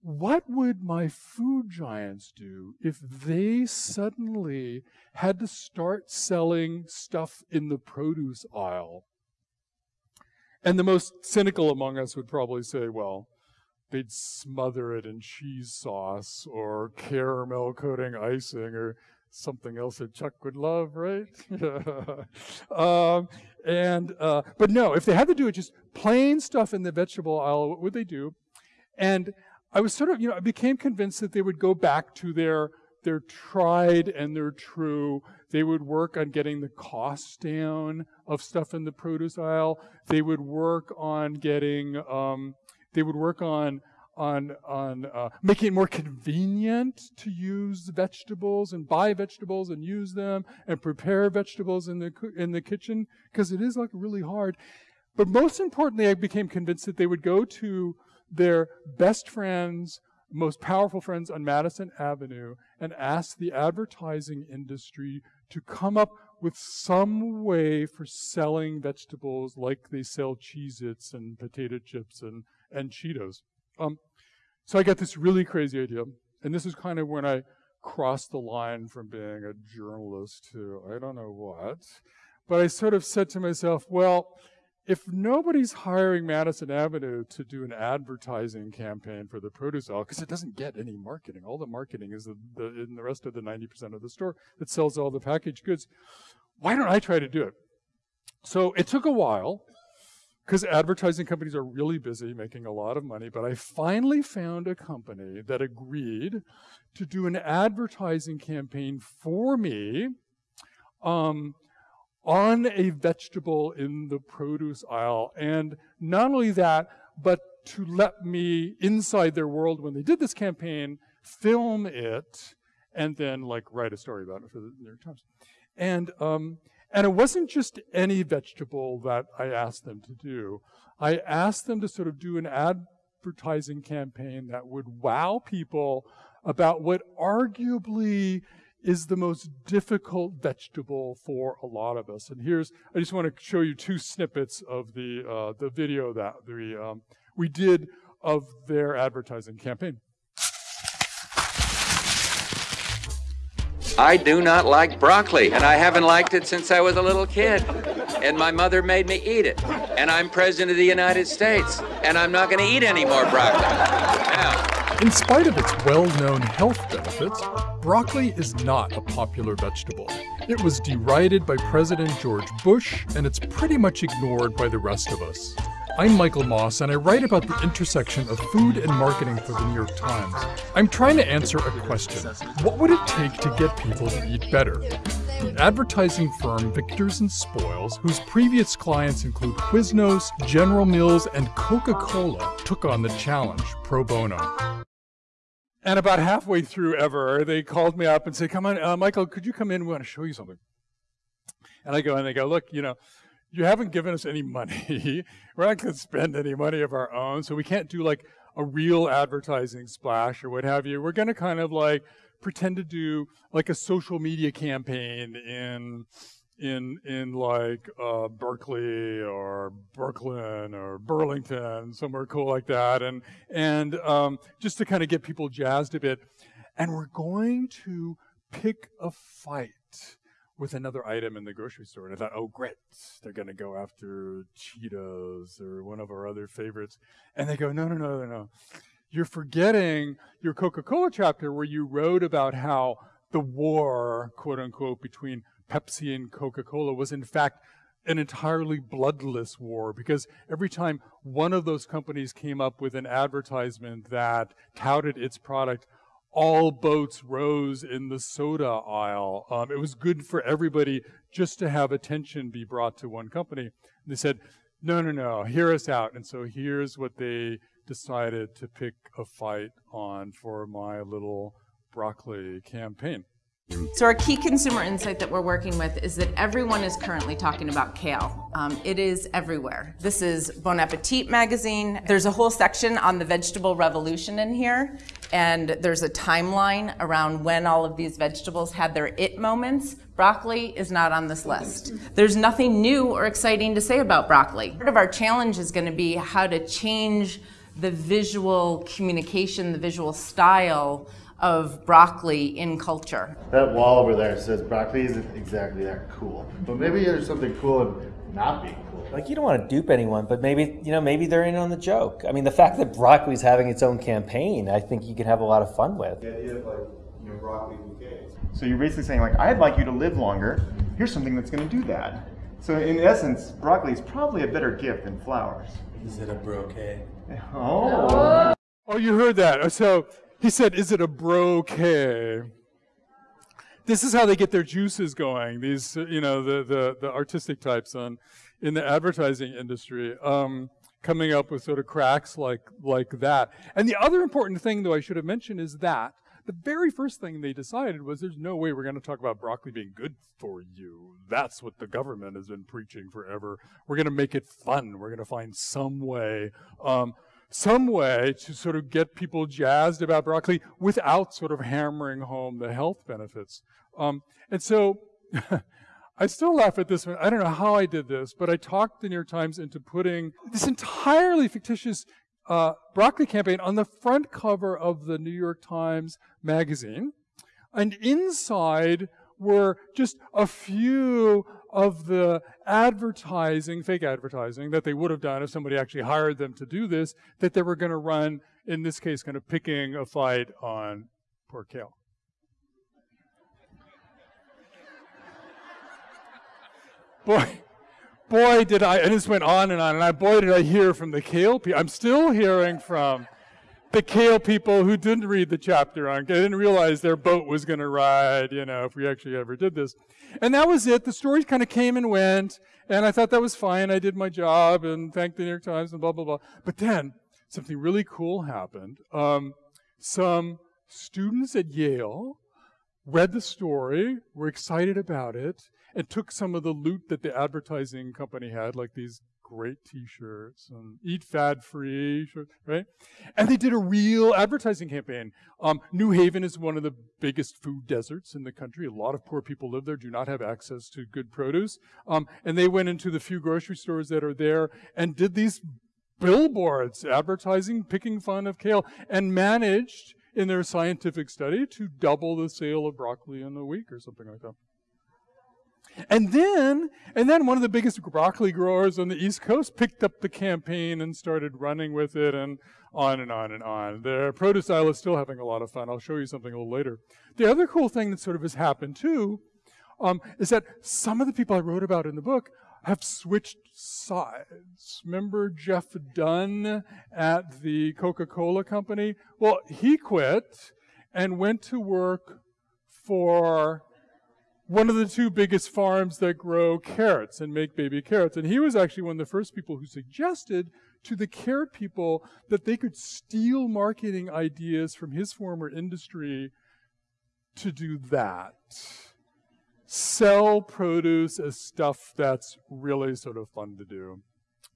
what would my food giants do if they suddenly had to start selling stuff in the produce aisle? And the most cynical among us would probably say, well, they'd smother it in cheese sauce or caramel coating icing or something else that Chuck would love, right? [LAUGHS] um, and uh, but no, if they had to do it just plain stuff in the vegetable aisle, what would they do? And I was sort of, you know, I became convinced that they would go back to their their tried and their true. They would work on getting the cost down of stuff in the produce aisle. They would work on getting um, they would work on on on uh, making it more convenient to use vegetables and buy vegetables and use them and prepare vegetables in the in the kitchen because it is like really hard. But most importantly, I became convinced that they would go to their best friends, most powerful friends on Madison Avenue and ask the advertising industry to come up with some way for selling vegetables like they sell Cheez Its and potato chips and and Cheetos. Um, so I got this really crazy idea, and this is kind of when I crossed the line from being a journalist to I don't know what. But I sort of said to myself, well, if nobody's hiring Madison Avenue to do an advertising campaign for the produce aisle, because it doesn't get any marketing, all the marketing is the, the, in the rest of the 90% of the store that sells all the packaged goods, why don't I try to do it? So it took a while, because advertising companies are really busy making a lot of money, but I finally found a company that agreed to do an advertising campaign for me um, on a vegetable in the produce aisle. And not only that, but to let me inside their world when they did this campaign, film it, and then like write a story about it for the New York Times. And um, and it wasn't just any vegetable that I asked them to do. I asked them to sort of do an advertising campaign that would wow people about what arguably is the most difficult vegetable for a lot of us. And here's, I just want to show you two snippets of the, uh, the video that we, um, we did of their advertising campaign. I do not like broccoli, and I haven't liked it since I was a little kid. And my mother made me eat it. And I'm president of the United States, and I'm not going to eat any more broccoli. Now, In spite of its well-known health benefits, broccoli is not a popular vegetable. It was derided by President George Bush, and it's pretty much ignored by the rest of us. I'm Michael Moss, and I write about the intersection of food and marketing for the New York Times. I'm trying to answer a question. What would it take to get people to eat better? The advertising firm Victors and Spoils, whose previous clients include Quiznos, General Mills, and Coca-Cola, took on the challenge pro bono. And about halfway through ever, they called me up and said, come on, uh, Michael, could you come in? We want to show you something. And I go, and they go, look, you know, you haven't given us any money. [LAUGHS] We're not going to spend any money of our own, so we can't do like a real advertising splash or what have you. We're going to kind of like pretend to do like a social media campaign in in in like uh, Berkeley or Brooklyn or Burlington, somewhere cool like that, and and um, just to kind of get people jazzed a bit. And we're going to pick a fight with another item in the grocery store. And I thought, oh, great, they're going to go after Cheetos or one of our other favorites. And they go, no, no, no, no, no. You're forgetting your Coca Cola chapter where you wrote about how the war, quote unquote, between Pepsi and Coca Cola was in fact an entirely bloodless war because every time one of those companies came up with an advertisement that touted its product, all boats rose in the soda aisle. Um, it was good for everybody just to have attention be brought to one company. And they said, no, no, no, hear us out. And so here's what they decided to pick a fight on for my little broccoli campaign. So our key consumer insight that we're working with is that everyone is currently talking about kale. Um, it is everywhere. This is Bon Appetit magazine. There's a whole section on the vegetable revolution in here, and there's a timeline around when all of these vegetables had their it moments. Broccoli is not on this list. There's nothing new or exciting to say about broccoli. Part of our challenge is going to be how to change the visual communication, the visual style of broccoli in culture. That wall over there says broccoli isn't exactly that cool. But maybe there's something cool in not being cool. Like you don't want to dupe anyone, but maybe you know maybe they're in on the joke. I mean, the fact that broccoli's having its own campaign, I think you could have a lot of fun with. The idea of like, you know, broccoli bouquets. So you're basically saying like, I'd like you to live longer. Here's something that's going to do that. So in essence, broccoli is probably a better gift than flowers. Is it a brocade? Oh. oh. Oh, you heard that. So he said, is it a brocade? This is how they get their juices going. These, you know, the, the, the artistic types on, in the advertising industry, um, coming up with sort of cracks like, like that. And the other important thing, though, I should have mentioned is that the very first thing they decided was there's no way we're going to talk about broccoli being good for you. That's what the government has been preaching forever. We're going to make it fun. We're going to find some way, um, some way to sort of get people jazzed about broccoli without sort of hammering home the health benefits. Um, and so [LAUGHS] I still laugh at this one. I don't know how I did this, but I talked the New York Times into putting this entirely fictitious uh, broccoli campaign on the front cover of the New York Times magazine. And inside were just a few of the advertising, fake advertising, that they would have done if somebody actually hired them to do this, that they were going to run, in this case, kind of picking a fight on poor kale. Boy, boy, did I, and this went on and on, and I, boy, did I hear from the kale people. I'm still hearing from the kale people who didn't read the chapter on, they didn't realize their boat was going to ride, you know, if we actually ever did this. And that was it. The stories kind of came and went, and I thought that was fine. I did my job and thanked the New York Times and blah, blah, blah. But then something really cool happened. Um, some students at Yale read the story, were excited about it, and took some of the loot that the advertising company had, like these great T-shirts and eat fad-free, right? And they did a real advertising campaign. Um, New Haven is one of the biggest food deserts in the country. A lot of poor people live there, do not have access to good produce. Um, and they went into the few grocery stores that are there and did these billboards advertising, picking fun of kale, and managed in their scientific study to double the sale of broccoli in a week or something like that. And then, and then one of the biggest broccoli growers on the East Coast picked up the campaign and started running with it and on and on and on. The produce aisle is still having a lot of fun. I'll show you something a little later. The other cool thing that sort of has happened too um, is that some of the people I wrote about in the book have switched sides. Remember Jeff Dunn at the Coca-Cola company? Well, he quit and went to work for one of the two biggest farms that grow carrots and make baby carrots. And he was actually one of the first people who suggested to the carrot people that they could steal marketing ideas from his former industry to do that sell produce as stuff that's really sort of fun to do.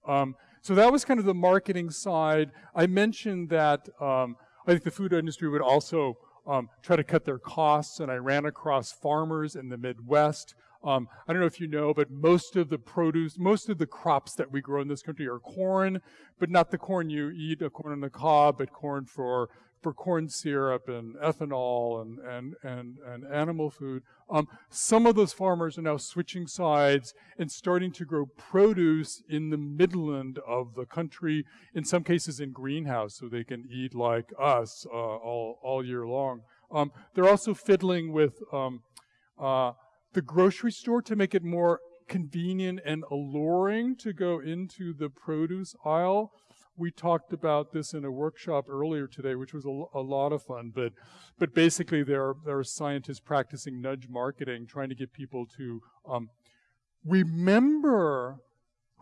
Um, so that was kind of the marketing side. I mentioned that um, I think the food industry would also um, try to cut their costs, and I ran across farmers in the Midwest. Um, I don't know if you know, but most of the produce, most of the crops that we grow in this country are corn, but not the corn you eat, a corn on the cob, but corn for for corn syrup and ethanol and, and, and, and animal food. Um, some of those farmers are now switching sides and starting to grow produce in the Midland of the country, in some cases in greenhouse, so they can eat like us uh, all, all year long. Um, they're also fiddling with um, uh, the grocery store to make it more convenient and alluring to go into the produce aisle we talked about this in a workshop earlier today, which was a, a, lot of fun. But, but basically, there are, there are scientists practicing nudge marketing, trying to get people to um, remember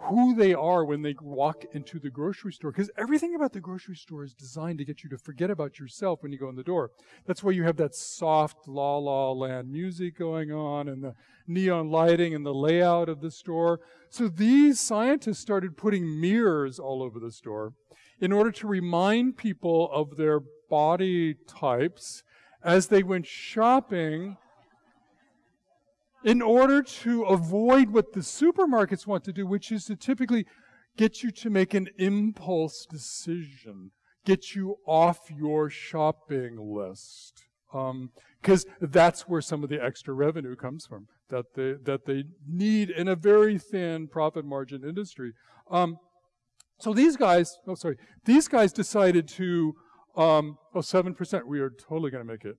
who they are when they walk into the grocery store. Because everything about the grocery store is designed to get you to forget about yourself when you go in the door. That's why you have that soft la la land music going on and the neon lighting and the layout of the store. So these scientists started putting mirrors all over the store in order to remind people of their body types as they went shopping in order to avoid what the supermarkets want to do, which is to typically get you to make an impulse decision, get you off your shopping list. Because um, that's where some of the extra revenue comes from that they, that they need in a very thin profit margin industry. Um, so these guys, oh sorry, these guys decided to, um, oh, 7%, we are totally going to make it.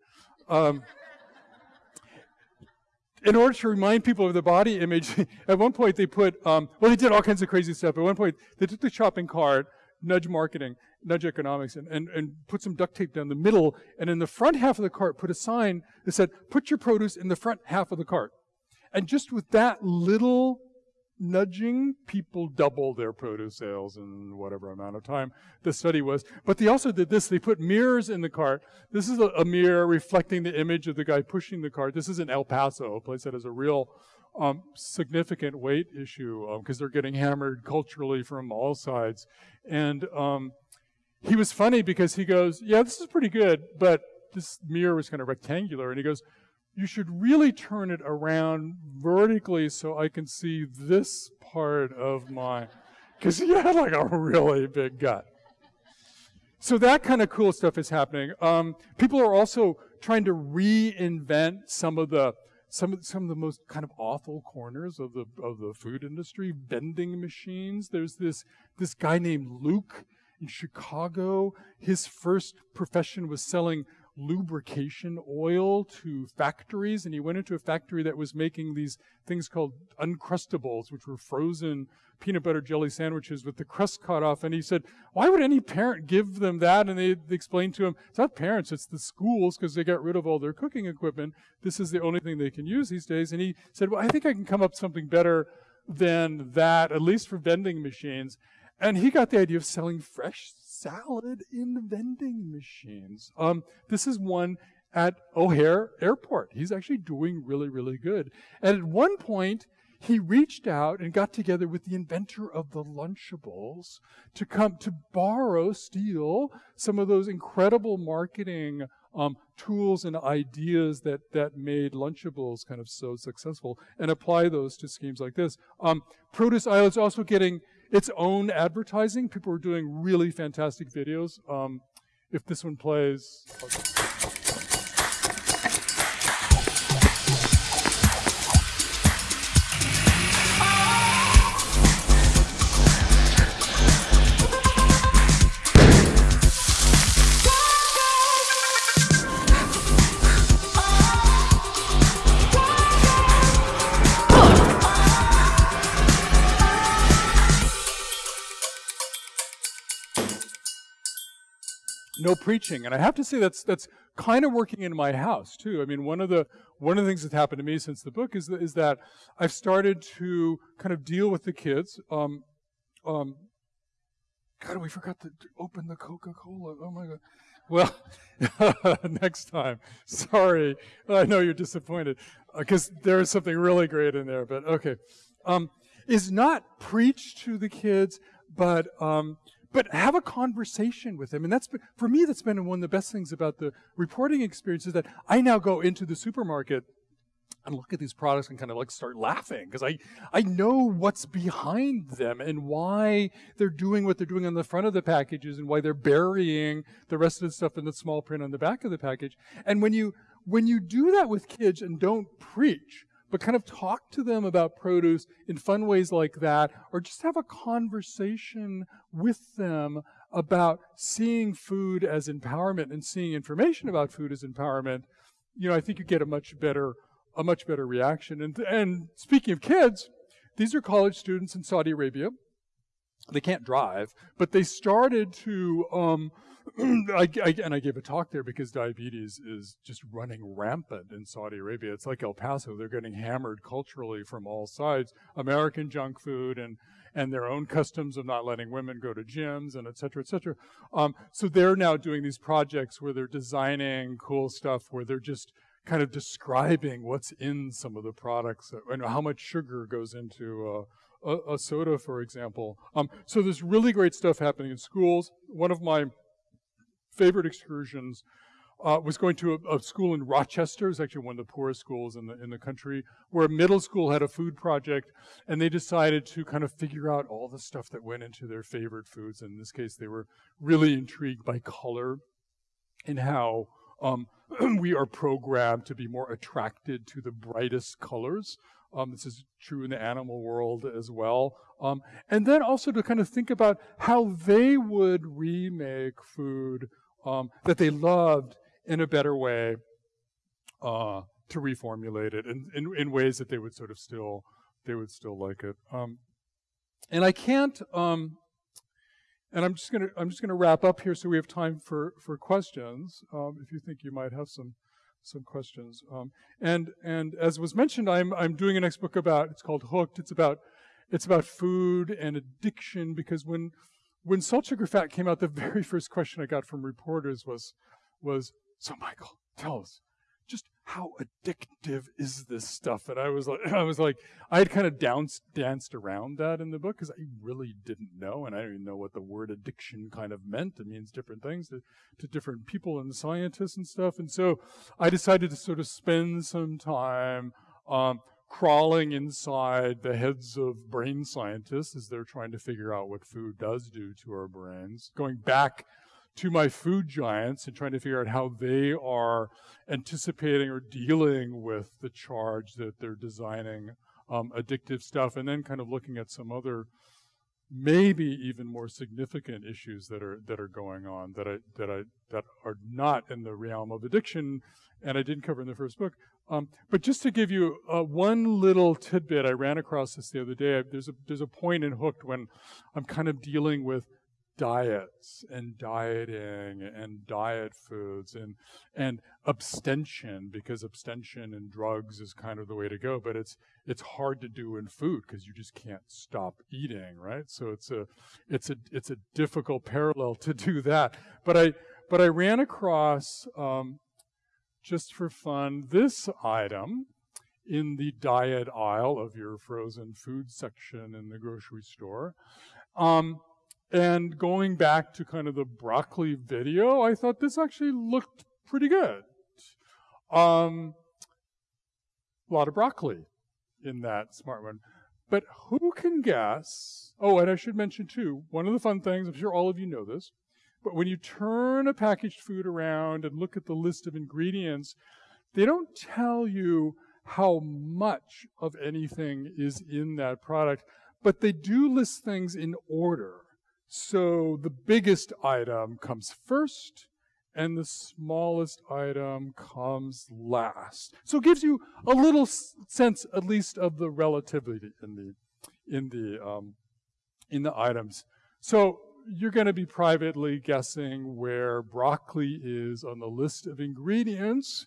In order to remind people of the body image, [LAUGHS] at one point they put, um, well, they did all kinds of crazy stuff. At one point, they took the shopping cart, nudge marketing, nudge economics, and, and, and put some duct tape down the middle, and in the front half of the cart put a sign that said, put your produce in the front half of the cart. And just with that little nudging, people double their produce sales in whatever amount of time the study was. But they also did this. They put mirrors in the cart. This is a, a mirror reflecting the image of the guy pushing the cart. This is in El Paso, a place that has a real um, significant weight issue because um, they're getting hammered culturally from all sides. And um, he was funny because he goes, yeah, this is pretty good, but this mirror was kind of rectangular. And he goes, you should really turn it around vertically so I can see this part of my, because he had like a really big gut. So that kind of cool stuff is happening. Um, people are also trying to reinvent some of the some of, some of the most kind of awful corners of the of the food industry. Vending machines. There's this this guy named Luke in Chicago. His first profession was selling lubrication oil to factories, and he went into a factory that was making these things called Uncrustables, which were frozen peanut butter jelly sandwiches with the crust cut off. And he said, Why would any parent give them that? And they explained to him, It's not parents, it's the schools because they got rid of all their cooking equipment. This is the only thing they can use these days. And he said, Well, I think I can come up with something better than that, at least for vending machines. And he got the idea of selling fresh salad in vending machines. Um, this is one at O'Hare Airport. He's actually doing really, really good. And at one point, he reached out and got together with the inventor of the Lunchables to come to borrow, steal some of those incredible marketing um, tools and ideas that that made Lunchables kind of so successful, and apply those to schemes like this. Um, Produce Island's also getting its own advertising. People are doing really fantastic videos. Um, if this one plays. No preaching. And I have to say that's that's kind of working in my house too. I mean, one of the one of the things that's happened to me since the book is that, is that I've started to kind of deal with the kids. Um, um, God, we forgot to open the Coca-Cola. Oh my God. Well, [LAUGHS] next time. Sorry, I know you're disappointed because uh, there is something really great in there. But okay, um, is not preach to the kids, but um, but have a conversation with them. And that's been, for me, that's been one of the best things about the reporting experience is that I now go into the supermarket and look at these products and kind of like start laughing because I, I know what's behind them and why they're doing what they're doing on the front of the packages and why they're burying the rest of the stuff in the small print on the back of the package. And when you, when you do that with kids and don't preach, but kind of talk to them about produce in fun ways like that, or just have a conversation with them about seeing food as empowerment and seeing information about food as empowerment, you know, I think you get a much better, a much better reaction. And, and speaking of kids, these are college students in Saudi Arabia. They can't drive, but they started to um, [CLEARS THROAT] I, I, and I gave a talk there because diabetes is just running rampant in Saudi Arabia. It's like El Paso; they're getting hammered culturally from all sides. American junk food and and their own customs of not letting women go to gyms and et cetera, et cetera. Um, so they're now doing these projects where they're designing cool stuff where they're just kind of describing what's in some of the products and how much sugar goes into uh, a, a, soda, for example. Um, so there's really great stuff happening in schools. One of my favorite excursions uh, was going to a, a, school in Rochester. It's actually one of the poorest schools in the in the country, where a middle school had a food project, and they decided to kind of figure out all the stuff that went into their favorite foods. In this case, they were really intrigued by color and how um, [CLEARS THROAT] we are programmed to be more attracted to the brightest colors. Um, this is true in the animal world as well. Um, and then also to kind of think about how they would remake food um, that they loved in a better way uh, to reformulate it in, in, in, ways that they would sort of still they would still like it. Um, and I can't. Um, and I'm just gonna I'm just gonna wrap up here so we have time for for questions. Um, if you think you might have some some questions. Um, and and as was mentioned, I'm I'm doing a next book about it's called Hooked. It's about it's about food and addiction because when when Salt Sugar Fat came out, the [LAUGHS] very first question I got from reporters was, was, so Michael, tell us, just how addictive is this stuff? And I was like, [LAUGHS] I was like, I had kind of danced, danced around that in the book because I really didn't know, and I didn't even know what the word addiction kind of meant. It means different things to, to different people and scientists and stuff. And so I decided to sort of spend some time um, crawling inside the heads of brain scientists as they're trying to figure out what food does do to our brains, going back to my food giants and trying to figure out how they are anticipating or dealing with the charge that they're designing um, addictive stuff, and then kind of looking at some other maybe even more significant issues that are that are going on that I that I that are not in the realm of addiction, and I didn't cover in the first book. Um, but just to give you uh, one little tidbit, I ran across this the other day. There's a there's a point in Hooked when I'm kind of dealing with diets and dieting and diet foods and and abstention because abstention and drugs is kind of the way to go but it's it's hard to do in food because you just can't stop eating right so it's a it's a it's a difficult parallel to do that but i but i ran across um, just for fun this item in the diet aisle of your frozen food section in the grocery store. Um, and going back to kind of the broccoli video, I thought this actually looked pretty good. Um, a lot of broccoli in that smart one. But who can guess? Oh, and I should mention too, one of the fun things, I'm sure all of you know this, but when you turn a packaged food around and look at the list of ingredients, they don't tell you how much of anything is in that product, but they do list things in order. So the biggest item comes first, and the smallest item comes last. So it gives you a little sense, at least, of the relativity in the in the um, in the items. So you're going to be privately guessing where broccoli is on the list of ingredients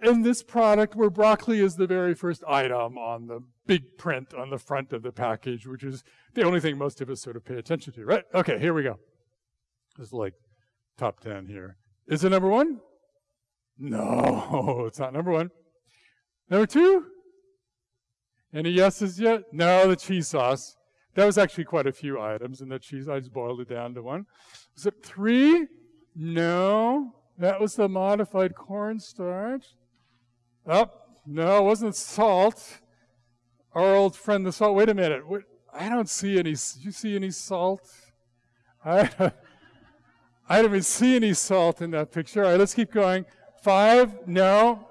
in this product where broccoli is the very first item on the big print on the front of the package, which is the only thing most of us sort of pay attention to, right? Okay, here we go. This is like top 10 here. Is it number one? No, [LAUGHS] it's not number one. Number two? Any yeses yet? No, the cheese sauce. That was actually quite a few items in the cheese. I just boiled it down to one. Was it three? No. That was the modified cornstarch. Oh, no, it wasn't salt. Our old friend, the salt. Wait a minute. I don't see any. Do you see any salt? I, [LAUGHS] I don't even see any salt in that picture. All right, let's keep going. Five, no.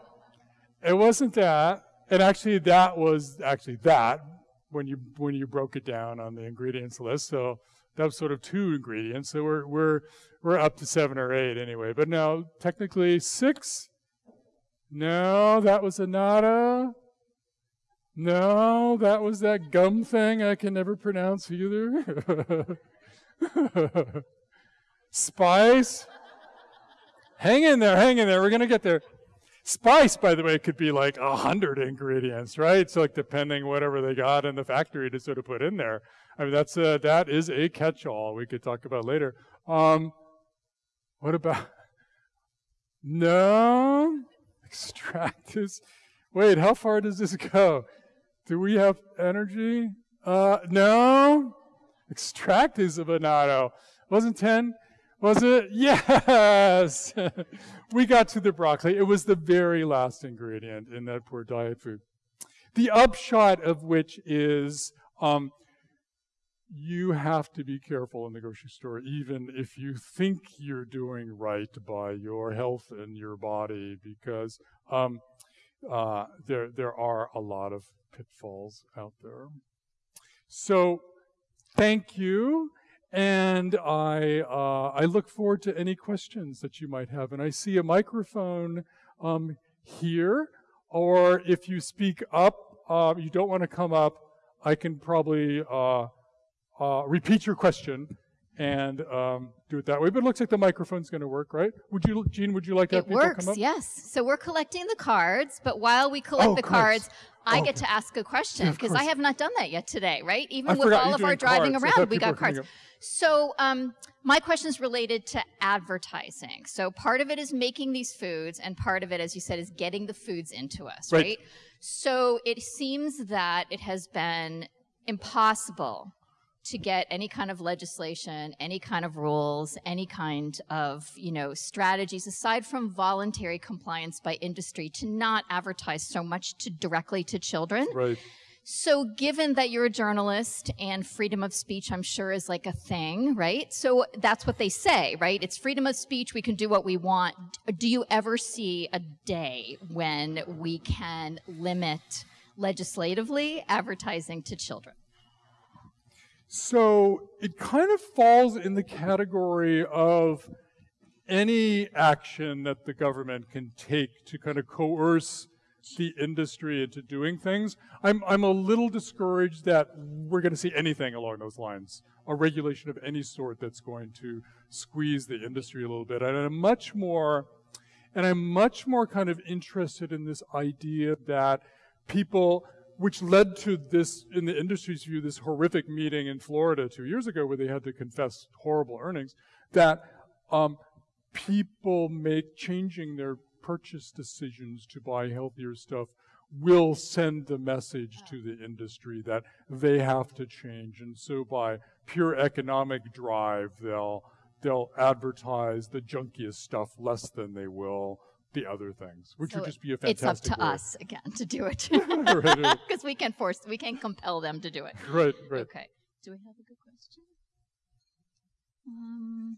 It wasn't that. And actually, that was actually that when you when you broke it down on the ingredients list. So that was sort of two ingredients. So we're we're we're up to seven or eight anyway. But now technically six. No, that was a. No, that was that gum thing I can never pronounce either. [LAUGHS] Spice. hang in there, hang in there. We're going to get there. Spice, by the way, could be like a hundred ingredients, right? So like depending whatever they got in the factory to sort of put in there. I mean, that's a, that is a catch-all we could talk about later. Um, what about, no, extractives. Wait, how far does this go? Do we have energy? Uh, no. Extractives of annatto. Wasn't 10? Was it? [LAUGHS] Yes! [LAUGHS] we got to the broccoli. It was the very last ingredient in that poor diet food. The upshot of which is um, you have to be careful in the grocery store, even if you think you're doing right by your health and your body, because um, uh, there there are a lot of pitfalls out there. So, thank you. And I, uh, I look forward to any questions that you might have. And I see a microphone um, here, or if you speak up, uh, you don't want to come up, I can probably uh, repeat your question and um, do it that way. But it looks like the microphone's going to work, right? Would you, Gene? Would you like to have it people works, come up? Yes. So we're collecting the cards, but while we collect Oh, the cards. I Oh, get okay. to ask a question Yeah, because I have not done that yet today, right? Even I with all of our driving cards. Around, we got cards. So um, my question is related to advertising. So part of it is making these foods, and part of it, as you said, is getting the foods into us, Right. right? So it seems that it has been impossible to get any kind of legislation, any kind of rules, any kind of, you know, strategies aside from voluntary compliance by industry to not advertise so much to directly to children. Right. So given that you're a journalist and freedom of speech, I'm sure is like a thing, right? So that's what they say, right? It's freedom of speech. We can do what we want. Do you ever see a day when we can limit legislatively advertising to children? So it kind of falls in the category of any action that the government can take to kind of coerce the industry into doing things. I'm, I'm a little discouraged that we're going to see anything along those lines, a regulation of any sort that's going to squeeze the industry a little bit. And I'm much more, and I'm much more kind of interested in this idea that people, which led to this, in the industry's view, this horrific meeting in Florida two years ago where they had to confess horrible earnings, that um, people make changing their purchase decisions to buy healthier stuff will send the message to the industry that they have to change. And so by pure economic drive, they'll, they'll advertise the junkiest stuff less than they will the other things, which So would just be a fantastic. It's up to way. us again to do it. [LAUGHS] Right, right. [LAUGHS] Because we can force, we can compel them to do it. Right, right. Okay. Do we have a good question? Um,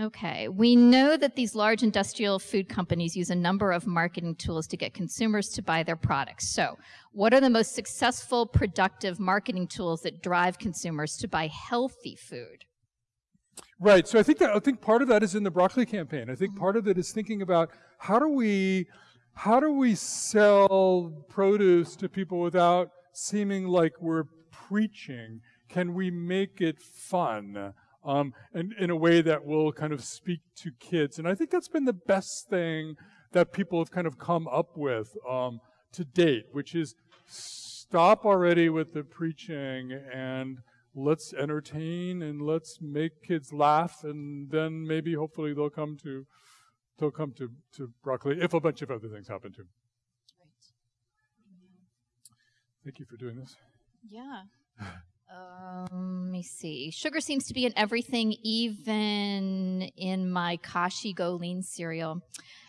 okay. We know that these large industrial food companies use a number of marketing tools to get consumers to buy their products. So, what are the most successful, productive marketing tools that drive consumers to buy healthy food? Right. So I think that I think part of that is in the broccoli campaign. I think part of it is thinking about how do we how do we sell produce to people without seeming like we're preaching? Can we make it fun? Um, and in a way that will kind of speak to kids. And I think that's been the best thing that people have kind of come up with um, to date, which is stop already with the preaching and let's entertain and let's make kids laugh and then maybe hopefully they'll come to they'll come to, to broccoli if a bunch of other things happen too. Right. Thank you for doing this. Yeah. [LAUGHS] Um, let me see. Sugar seems to be in everything, even in my Kashi Go Lean cereal.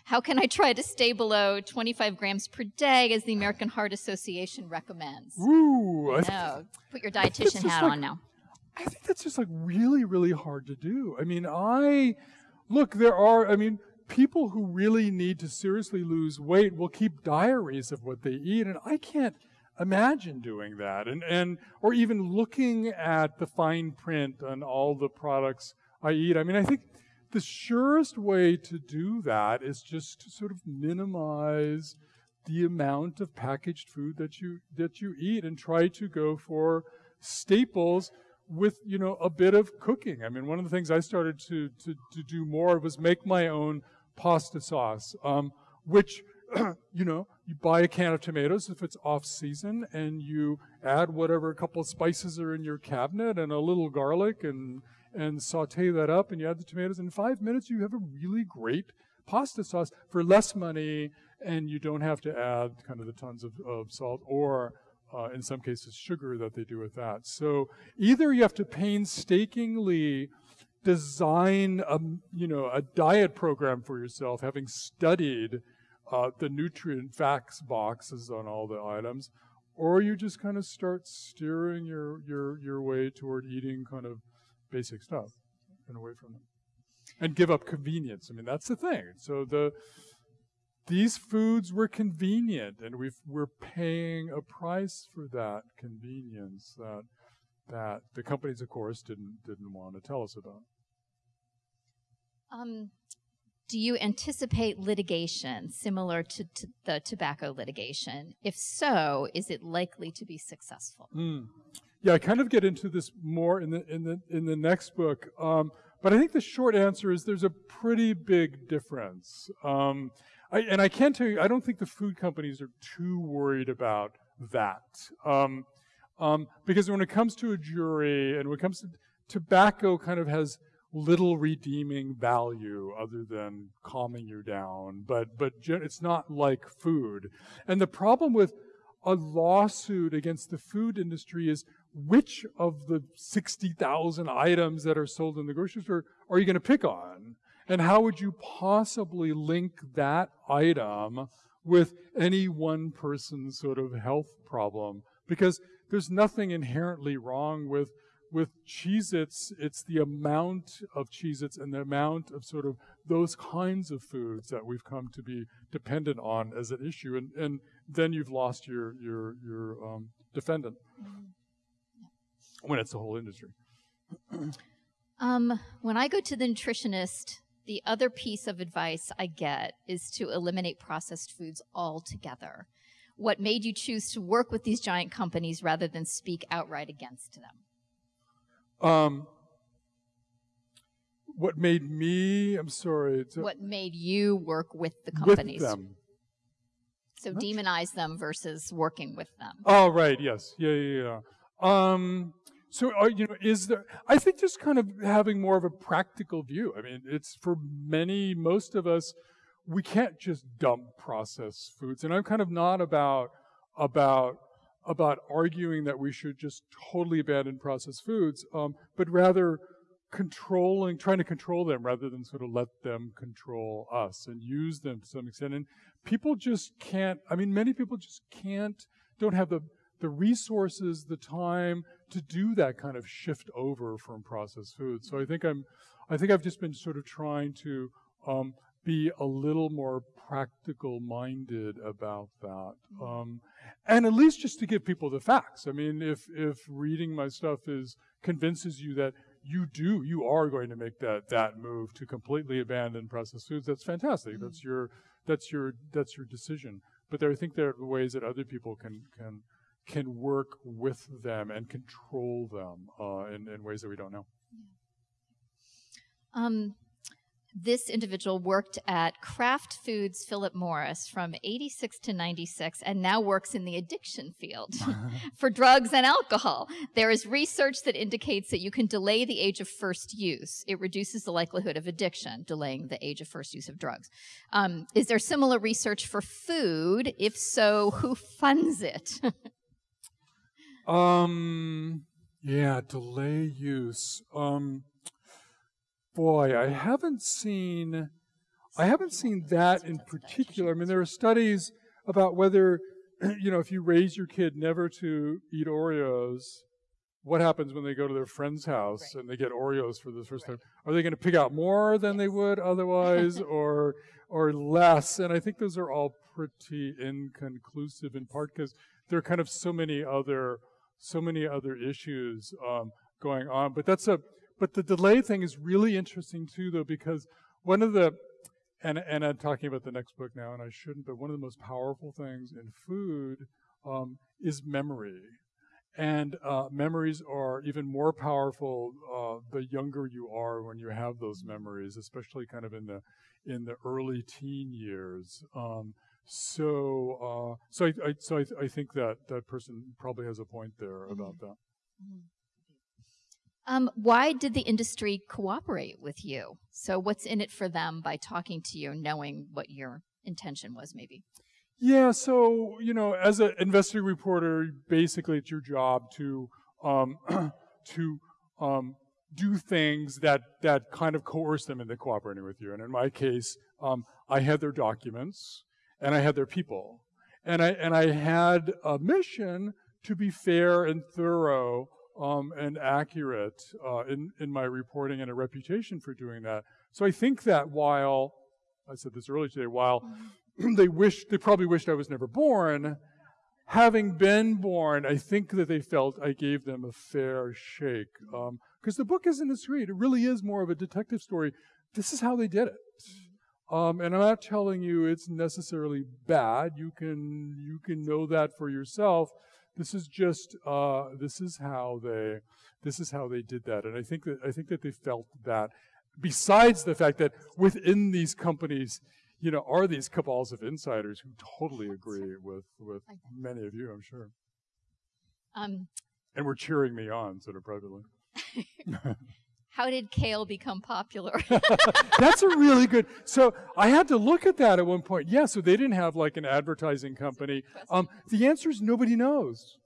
How can I try to stay below 25 grams per day as the American Heart Association recommends? Th- No, put your dietitian hat like- on now. I think that's just like really, really hard to do. I mean, I look, there are, I mean, people who really need to seriously lose weight will keep diaries of what they eat, and I can't imagine doing that. And, and, or even looking at the fine print on all the products I eat. I mean, I think the surest way to do that is just to sort of minimize the amount of packaged food that you that you eat and try to go for staples with you know a bit of cooking. I mean, one of the things I started to to, to do more was make my own pasta sauce, um, which [CLEARS THROAT] you know you buy a can of tomatoes if it's off season, and you add whatever a couple of spices are in your cabinet and a little garlic and and saute that up, and you add the tomatoes. In five minutes, you have a really great pasta sauce for less money, and you don't have to add kind of the tons of, of salt or uh, in some cases sugar that they do with that. So either you have to painstakingly design a you know a diet program for yourself, having studied uh, the nutrient facts boxes on all the items, or you just kind of start steering your your your way toward eating kind of basic stuff and away from them, and give up convenience. I mean that's the thing. So the these foods were convenient, and we've, we're paying a price for that convenience that that the companies, of course, didn't didn't want to tell us about. Um, do you anticipate litigation similar to, to the tobacco litigation? If so, is it likely to be successful? Mm. Yeah, I kind of get into this more in the in the in the next book, um, but I think the short answer is there's a pretty big difference. Um, I, and I can tell you, I don't think the food companies are too worried about that. Um, um, because when it comes to a jury and when it comes to tobacco kind of has little redeeming value other than calming you down, but, but it's not like food. And the problem with a lawsuit against the food industry is which of the 60,000 items that are sold in the grocery store are you going to pick on? And how would you possibly link that item with any one person's sort of health problem? Because there's nothing inherently wrong with with Cheez-Its, it's the amount of Cheez-Its and the amount of sort of those kinds of foods that we've come to be dependent on as an issue. And, and then you've lost your, your, your um, defendant when it's the whole industry. [CLEARS THROAT] Um, when I go to the nutritionist, the other piece of advice I get is to eliminate processed foods altogether. What made you choose to work with these giant companies rather than speak outright against them? Um, what made me, I'm sorry, uh, What made you work with the companies? with them. So demonize them versus working with them. Oh, right. Yes. Yeah. Yeah. Yeah. Um, so, are, you know, is there? I think just kind of having more of a practical view. I mean, it's for many, most of us, we can't just dump processed foods. And I'm kind of not about about about arguing that we should just totally abandon processed foods, um, but rather controlling, trying to control them rather than sort of let them control us and use them to some extent. And people just can't, I mean, many people just can't, don't have the, the resources, the time to do that kind of shift over from processed foods. So I think I'm, I think I've just been sort of trying to um, be a little more practical minded about that. Um, and at least just to give people the facts. I mean, if, if reading my stuff is, convinces you that you do, you are going to make that, that move to completely abandon processed foods, that's fantastic. Mm-hmm. That's your, that's your, that's your decision. But there, I think there are ways that other people can, can, can work with them and control them uh, in, in ways that we don't know. Um, this individual worked at Kraft Foods Philip Morris from 86 to 96 and now works in the addiction field [LAUGHS] [LAUGHS] for drugs and alcohol. There is research that indicates that you can delay the age of first use. It reduces the likelihood of addiction, delaying the age of first use of drugs. Um, is there similar research for food? If so, who funds it? [LAUGHS] um, yeah, delay use. Um, boy, I haven't seen, I haven't seen that in particular. I mean, there are studies about whether, [CLEARS THROAT] you know, if you raise your kid never to eat Oreos, what happens when they go to their friend's house right. and they get Oreos for the first right. time? Are they going to pick out more than yes. they would otherwise, [LAUGHS] or or less? And I think those are all pretty inconclusive, in part because there are kind of so many other so many other issues um, going on. But that's a but the delay thing is really interesting too, though, because one of the, and, and I'm talking about the next book now, and I shouldn't, but one of the most powerful things in food um, is memory. And uh, memories are even more powerful uh, the younger you are when you have those memories, especially kind of in the in the early teen years. Um, so, uh, so I, I so I, I, think that that person probably has a point there mm-hmm. about that. Mm-hmm. Um, why did the industry cooperate with you? So, what's in it for them by talking to you, knowing what your intention was, maybe? Yeah, so you know, as an investigative reporter, basically it's your job to um, [CLEARS THROAT] to um, do things that that kind of coerce them into cooperating with you. And in my case, um, I had their documents and I had their people, and I and I had a mission to be fair and thorough um, and accurate uh, in, in my reporting and a reputation for doing that. So I think that while, I said this earlier today, while [CLEARS THROAT] they wish, they probably wished I was never born, having been born, I think that they felt I gave them a fair shake. Because um, the book isn't as great. It really is more of a detective story. This is how they did it. Um, and I'm not telling you it's necessarily bad. You can you can know that for yourself. This is just uh, this is how they this is how they did that, and I think that I think that they felt that. Besides the fact that within these companies, you know, are these cabals of insiders who totally agree with with many of you, I'm sure. Um, and were cheering me on sort of privately. [LAUGHS] How did kale become popular? [LAUGHS] That's a really good. So I had to look at that at one point. Yeah, so they didn't have like an advertising company. Um, the answer is nobody knows.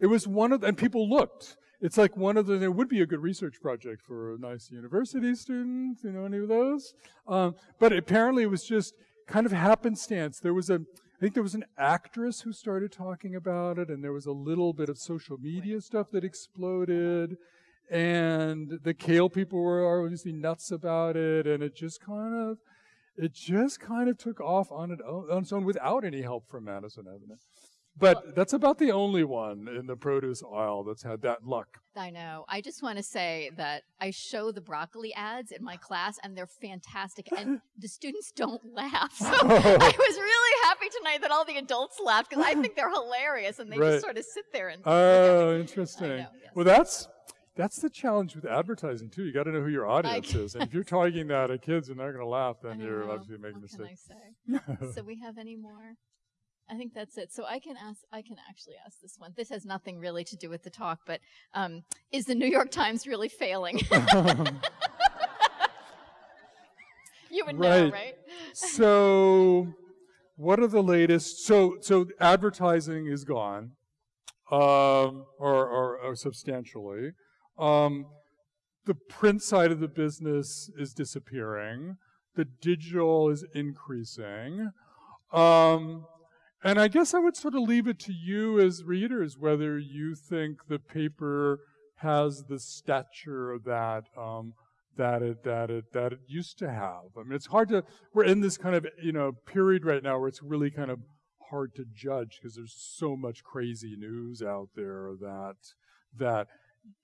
It was one of, and people looked. It's like one of the, there would be a good research project for a nice university student, you know, any of those. Um, but apparently it was just kind of happenstance. There was a, I think there was an actress who started talking about it, and there was a little bit of social media stuff that exploded and the kale people were obviously nuts about it, and it just kind of, it just kind of took off on, it, on its own without any help from Madison Avenue. But that's about the only one in the produce aisle that's had that luck. I know. I just want to say that I show the broccoli ads in my class, and they're fantastic, and [LAUGHS] the students don't laugh. [LAUGHS] So I was really happy tonight that all the adults laughed because I think they're hilarious, and they right. just sort of sit there and. Oh, interesting. Know, yes. Well, that's that's the challenge with advertising too. You got to know who your audience is, and if you're [LAUGHS] targeting that at kids and they're going to laugh, then you're obviously making a mistake. [LAUGHS] so we have any more? I think that's it. So I can ask. I can actually ask this one. This has nothing really to do with the talk, but um, is the New York Times really failing? [LAUGHS] you would know, right? so, what are the latest? So, so advertising is gone, um, or, or, or substantially. Um, the print side of the business is disappearing. The digital is increasing. Um, and I guess I would sort of leave it to you as readers whether you think the paper has the stature that um, that it that it that it used to have. I mean, it's hard to. We're in this kind of you know period right now where it's really kind of hard to judge because there's so much crazy news out there that that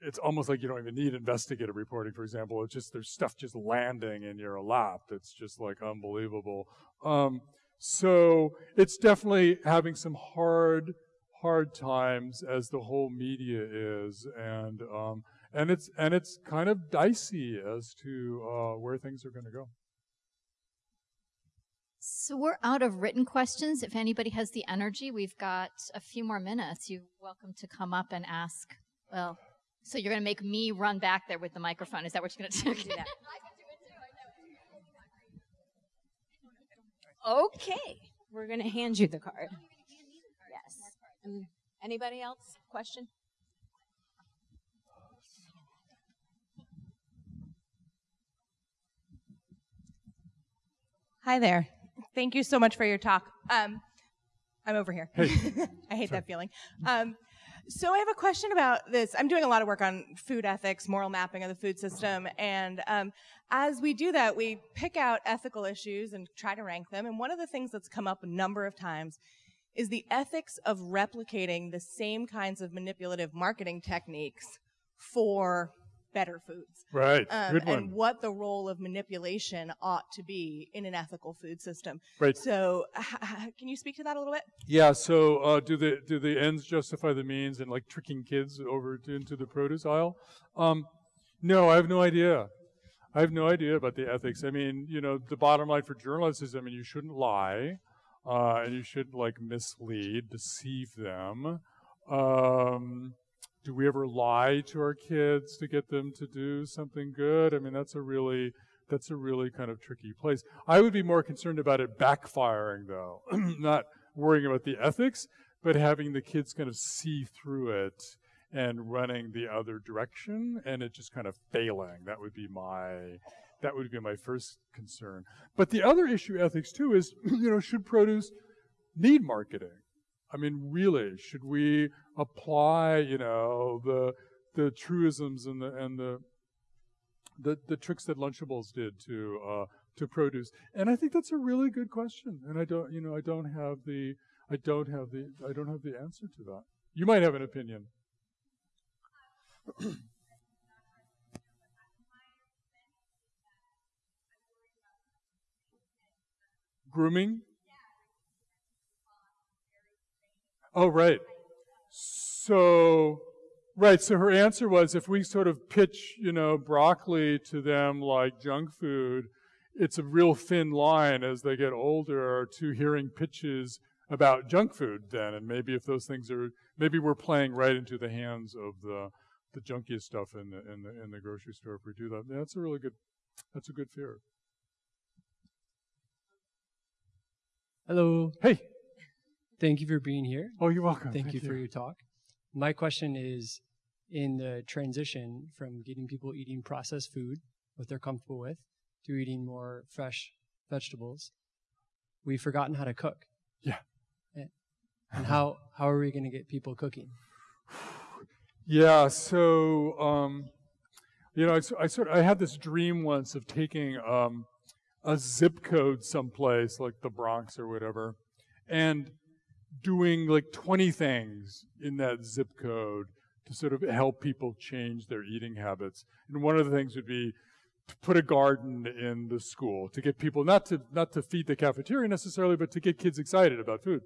it's almost like you don't even need investigative reporting, for example. It's just there's stuff just landing in your lap that's just like unbelievable. Um, so it's definitely having some hard, hard times as the whole media is, and um, and it's and it's kind of dicey as to uh, where things are going to go. So we're out of written questions. If anybody has the energy, we've got a few more minutes. You're welcome to come up and ask. Well, so you're going to make me run back there with the microphone. Is that what you're going to do? Okay, we're going to hand you the card. Yes. Um, anybody else? Question? Hi there. Thank you so much for your talk. Um, I'm over here. Hey. [LAUGHS] I hate that feeling. Um, so I have a question about this. I'm doing a lot of work on food ethics, moral mapping of the food system, and um, as we do that, we pick out ethical issues and try to rank them. And one of the things that's come up a number of times is the ethics of replicating the same kinds of manipulative marketing techniques for better foods. Right. Um, Good one. And what the role of manipulation ought to be in an ethical food system. Right. So, can you speak to that a little bit? Yeah. So, uh, do the do the ends justify the means, and like tricking kids over to, into the produce aisle? Um, no, I have no idea. I have no idea about the ethics. I mean, you know, the bottom line for journalists is, I mean, you shouldn't lie, uh, and you shouldn't like mislead, deceive them. Um, do we ever lie to our kids to get them to do something good? I mean, that's a really that's a really kind of tricky place. I would be more concerned about it backfiring, though, [CLEARS THROAT] not worrying about the ethics, but having the kids kind of see through it and running the other direction, and it just kind of failing. That would be my that would be my first concern. But the other issue, ethics too, is [CLEARS THROAT] you know should produce need marketing? I mean, really, should we apply, you know, the the truisms and the and the the, the tricks that Lunchables did to uh, to produce? And I think that's a really good question. And I don't, you know, I don't have the I don't have the I don't have the answer to that. You might have an opinion. [COUGHS] Grooming? Oh, right. So, right. So her answer was if we sort of pitch, you know, broccoli to them like junk food, it's a real thin line as they get older to hearing pitches about junk food then. And maybe if those things are, maybe we're playing right into the hands of the, the junkiest stuff in the, in the, in the grocery store if we do that. That's a really good, that's a good fear. Hello. Hey. Thank you for being here. Oh, you're welcome. Thank, Thank you, for your talk. My question is in the transition from getting people eating processed food, what they're comfortable with, to eating more fresh vegetables, we've forgotten how to cook. Yeah. And, and how, how are we going to get people cooking? Yeah, so um, you know, I, I sort I had this dream once of taking um, a zip code someplace like the Bronx or whatever, and doing like 20 things in that zip code to sort of help people change their eating habits. And one of the things would be to put a garden in the school to get people not to not to feed the cafeteria necessarily, but to get kids excited about food.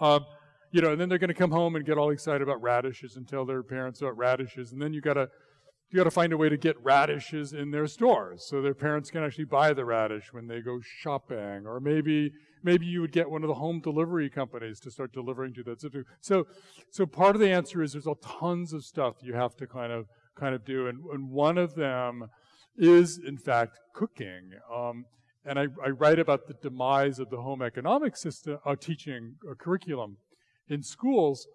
Um, you know, and then they're going to come home and get all excited about radishes and tell their parents about radishes, and then you've got to you got to find a way to get radishes in their stores so their parents can actually buy the radish when they go shopping, or maybe maybe you would get one of the home delivery companies to start delivering to that. So, so part of the answer is there's all tons of stuff you have to kind of kind of do, and, and one of them is in fact cooking. Um, and I, I, write about the demise of the home economic system, uh, teaching uh, curriculum in schools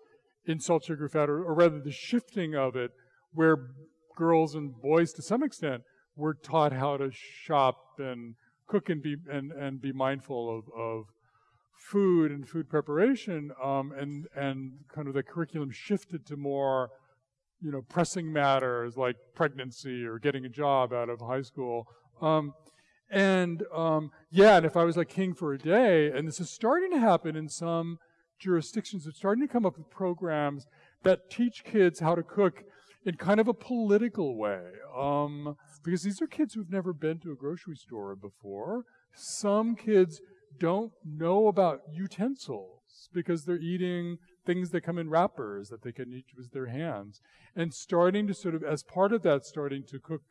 in salt, sugar, fat, or, or rather the shifting of it, where girls and boys to some extent were taught how to shop and cook and be and, and be mindful of, of food and food preparation, um, and and kind of the curriculum shifted to more, you know, pressing matters like pregnancy or getting a job out of high school. Um, and um, yeah, and if I was like king for a day, and this is starting to happen in some jurisdictions, it's starting to come up with programs that teach kids how to cook in kind of a political way. Um, because these are kids who've never been to a grocery store before. Some kids don't know about utensils because they're eating things that come in wrappers that they can eat with their hands. And starting to sort of, as part of that, starting to cook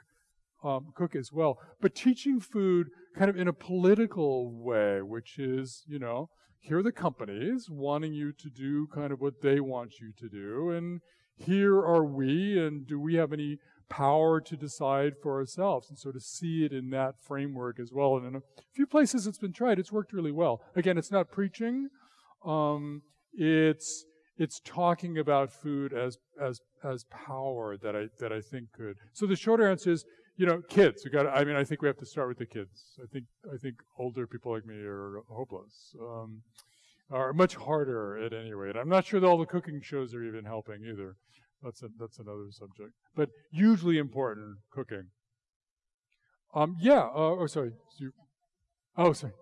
um, cook as well, but teaching food kind of in a political way, which is, you know, here are the companies wanting you to do kind of what they want you to do, and here are we, and do we have any power to decide for ourselves and sort of see it in that framework as well. And in a few places it's been tried, it's worked really well. Again, it's not preaching. Um, it's it's talking about food as as as power that I that I think could. So the shorter answer is, you know, kids. We got. I mean, I think we have to start with the kids. I think I think older people like me are hopeless. Um, are much harder at any rate. I'm not sure that all the cooking shows are even helping either. That's a, that's another subject. But hugely important cooking. Um, yeah. Uh, oh, sorry. Oh, sorry.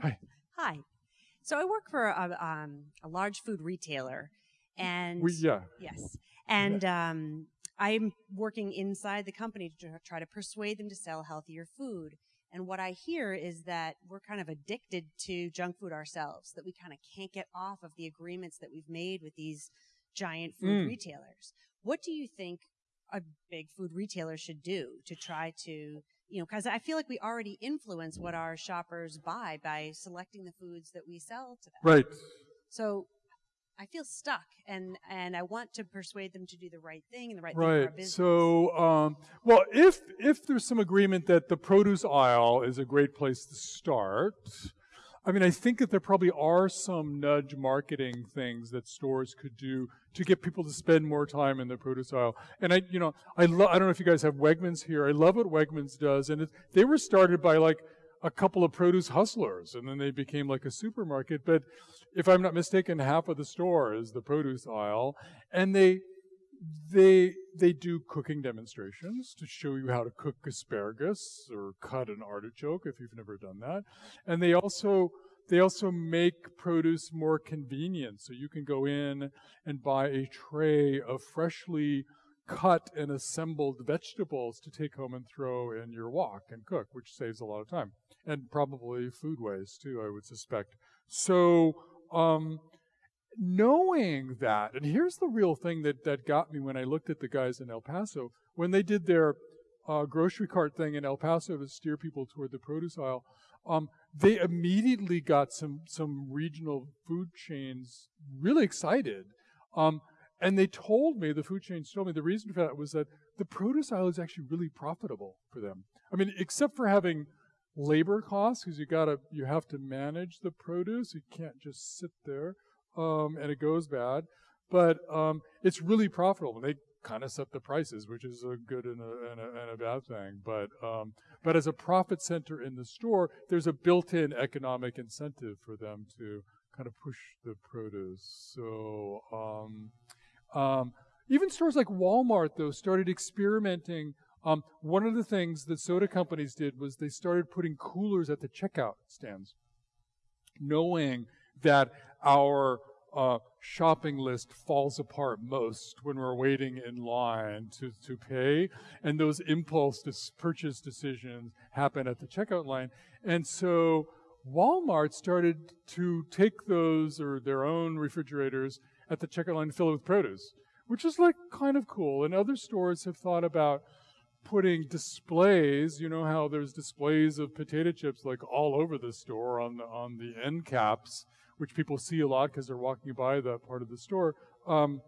Hi. Hi. So I work for a, um, a large food retailer, and we, yeah. Yes, and um, I'm working inside the company to try to persuade them to sell healthier food. And what I hear is that we're kind of addicted to junk food ourselves, that we kind of can't get off of the agreements that we've made with these giant food mm. retailers. What do you think a big food retailer should do to try to, you know, because I feel like we already influence what our shoppers buy by selecting the foods that we sell to them. Right. So I feel stuck, and and I want to persuade them to do the right thing and the right, right. thing for our business. So, um, well, if if there's some agreement that the produce aisle is a great place to start, I mean, I think that there probably are some nudge marketing things that stores could do to get people to spend more time in the produce aisle. And I, you know, I I don't know if you guys have Wegmans here. I love what Wegmans does, and it, they were started by like a couple of produce hustlers, and then they became like a supermarket. But if I'm not mistaken, half of the store is the produce aisle, and they they they do cooking demonstrations to show you how to cook asparagus or cut an artichoke if you've never done that. And they also they also make produce more convenient. So you can go in and buy a tray of freshly cut and assembled vegetables to take home and throw in your wok and cook, which saves a lot of time. And probably food waste too, I would suspect. So um, knowing that, and here's the real thing that, that got me when I looked at the guys in El Paso, when they did their uh, grocery cart thing in El Paso to steer people toward the produce aisle, um, they immediately got some some regional food chains really excited. Um, and they told me, the food chains told me, the reason for that was that the produce aisle is actually really profitable for them. I mean, except for having labor costs, because you gotta you have to manage the produce. You can't just sit there um, and it goes bad. But um, it's really profitable. And they kind of set the prices, which is a good and a, and a, and a bad thing. But um, but as a profit center in the store, there's a built-in economic incentive for them to kind of push the produce. So um, um, even stores like Walmart, though, started experimenting. Um, one of the things that soda companies did was they started putting coolers at the checkout stands, knowing that our uh, shopping list falls apart most when we're waiting in line to, to pay. And those impulse purchase decisions happen at the checkout line. And so Walmart started to take those or their own refrigerators at the checkout line filled with produce, which is like kind of cool. And other stores have thought about putting displays, you know how there's displays of potato chips like all over the store on the, on the end caps which people see a lot because they're walking by that part of the store. Um,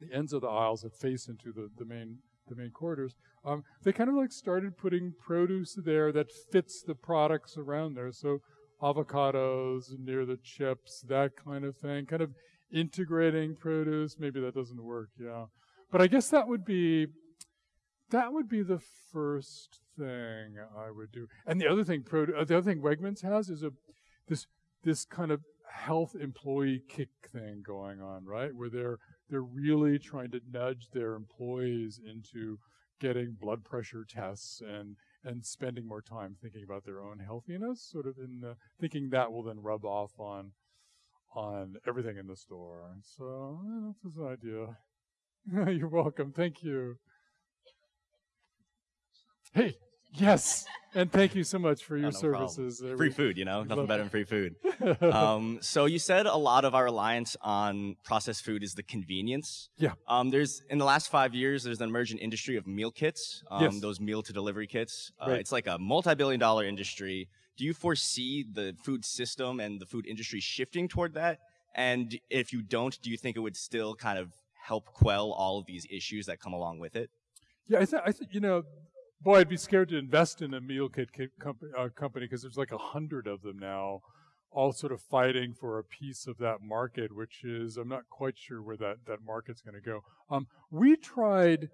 the ends of the aisles that face into the, the main the main corridors. Um, they kind of like started putting produce there that fits the products around there. So avocados near the chips, that kind of thing, kind of integrating produce. Maybe that doesn't work, yeah. But I guess that would be that would be the first thing I would do. And the other thing, uh, the other thing Wegmans has is a this this kind of health employee kick thing going on, right? Where they're they're really trying to nudge their employees into getting blood pressure tests and and spending more time thinking about their own healthiness, sort of in the, thinking that will then rub off on on everything in the store. So that's an idea. [LAUGHS] You're welcome. Thank you. Hey, yes, and thank you so much for your oh, no services. Problem. Free food, you know, [LAUGHS] nothing better than free food. [LAUGHS] um, so you said a lot of our reliance on processed food is the convenience. Yeah. Um, there's in the last five years, there's an emerging industry of meal kits. Um, yes. Those meal to delivery kits. Uh, right. It's like a multi-billion-dollar industry. Do you foresee the food system and the food industry shifting toward that? And if you don't, do you think it would still kind of help quell all of these issues that come along with it? Yeah, I think think you know boy, I'd be scared to invest in a meal kit company uh, because there's like a hundred of them now, all sort of fighting for a piece of that market, which is I'm not quite sure where that that market's going to go. Um, we tried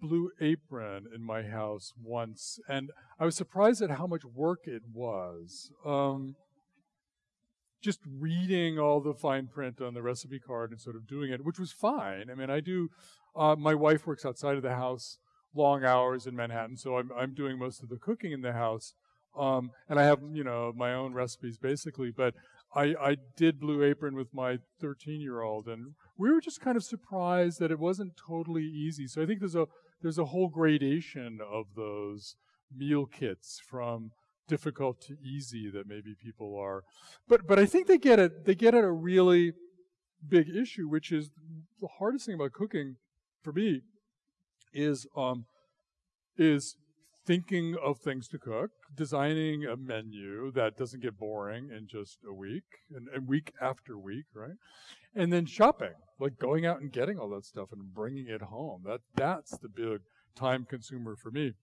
Blue Apron in my house once, and I was surprised at how much work it was. Um, just reading all the fine print on the recipe card and sort of doing it, which was fine. I mean, I do. Uh, my wife works outside of the house long hours in Manhattan, so I'm I'm doing most of the cooking in the house. Um, and I have you know my own recipes basically, but I I did Blue Apron with my 13 year old, and we were just kind of surprised that it wasn't totally easy. So I think there's a there's a whole gradation of those meal kits from difficult to easy that maybe people are but but I think they get it they get at a really big issue which is the hardest thing about cooking for me is um, is thinking of things to cook, designing a menu that doesn't get boring in just a week and, and week after week, right? And then shopping, like going out and getting all that stuff and bringing it home. That that's the big time consumer for me.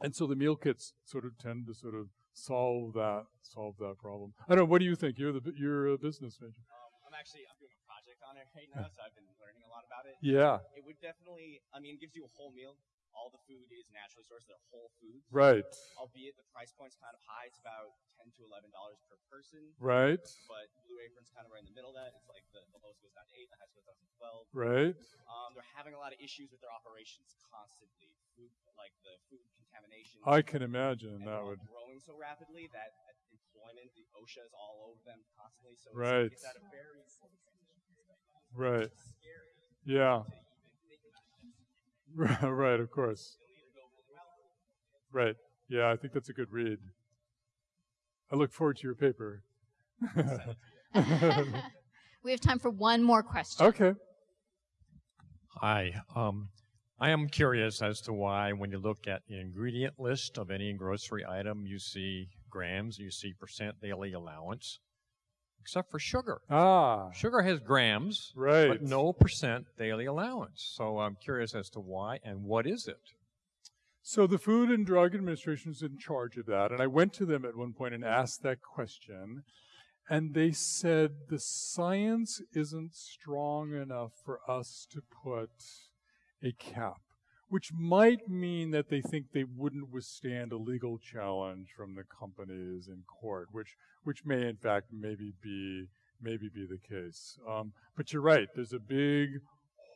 And so the meal kits sort of tend to sort of solve that solve that problem. I don't know. What do you think? You're the you're a business major. Um, I'm actually I'm doing a project on it right now, so I've been learning a lot about it. [LAUGHS] Yeah. It would definitely. I mean, it gives you a whole meal all the food is naturally sourced. They're whole foods. Right. Albeit the price point's kind of high. It's about ten to eleven dollars per person. Right. But Blue Apron's kind of right in the middle of that. It's like the, the lowest goes down to eight, the highest goes down to twelve. Right. Um, they're having a lot of issues with their operations constantly. Food, like the food contamination. I can imagine that would growing so rapidly that employment, the OSHA is all over them constantly. So right. It's, it's at a very Right. right. Yeah. [LAUGHS] right, of course. Right. Yeah, I think that's a good read. I look forward to your paper. [LAUGHS] we have time for one more question. Okay. Hi. Um, I am curious as to why, when you look at the ingredient list of any grocery item, you see grams, you see percent daily allowance, except for sugar. Ah. Sugar has grams, right. but no percent daily allowance. So I'm curious as to why and what is it? So the Food and Drug Administration is in charge of that. And I went to them at one point and asked that question. And they said the science isn't strong enough for us to put a cap, which might mean that they think they wouldn't withstand a legal challenge from the companies in court, which which may in fact maybe be maybe be the case. Um, but you're right. There's a big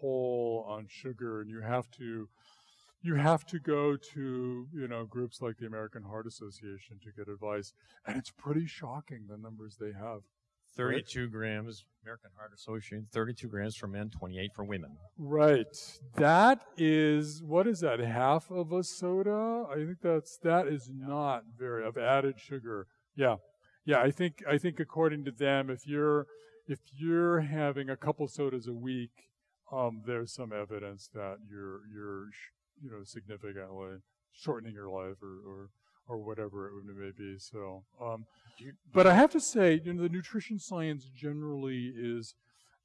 hole on sugar, and you have to you have to go to you know groups like the American Heart Association to get advice, and it's pretty shocking the numbers they have. 32 right? grams, American Heart Association, 32 grams for men, 28 for women. Right. That is what is that? Half of a soda? I think that's that is not very of added sugar. Yeah. Yeah, I think I think according to them if you're if you're having a couple sodas a week, um, there's some evidence that you're you're you know, significantly shortening your life or, or, or whatever it may be. So, um, but I have to say, you know, the nutrition science generally is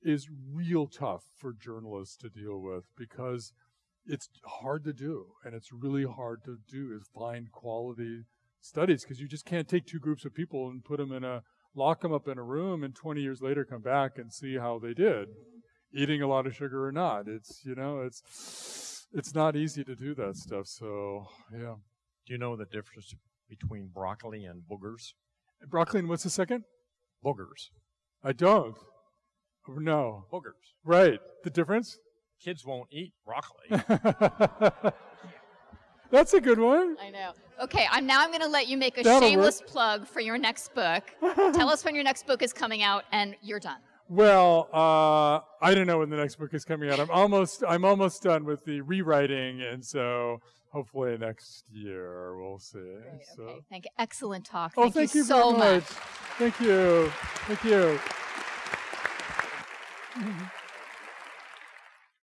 is real tough for journalists to deal with because it's hard to do, and it's really hard to do is find quality studies because you just can't take two groups of people and put them in a lock them up in a room and 20 years later come back and see how they did eating a lot of sugar or not it's you know it's it's not easy to do that stuff so yeah Do you know the difference between broccoli and boogers? broccoli and what's the second Boogers. i don't no Boogers. right the difference Kids won't eat broccoli. [LAUGHS] that's a good one I know. Okay, I'm now I'm going to let you make a That'll shameless plug for your next book. [LAUGHS] Tell us when your next book is coming out, and you're done. Well, uh, I don't know when the next book is coming out. I'm almost I'm almost done with the rewriting, and so hopefully next year we'll see. so. Okay, thank you. Excellent talk. Oh, Thank, thank you, you so much. much. Thank you. Thank you. [LAUGHS]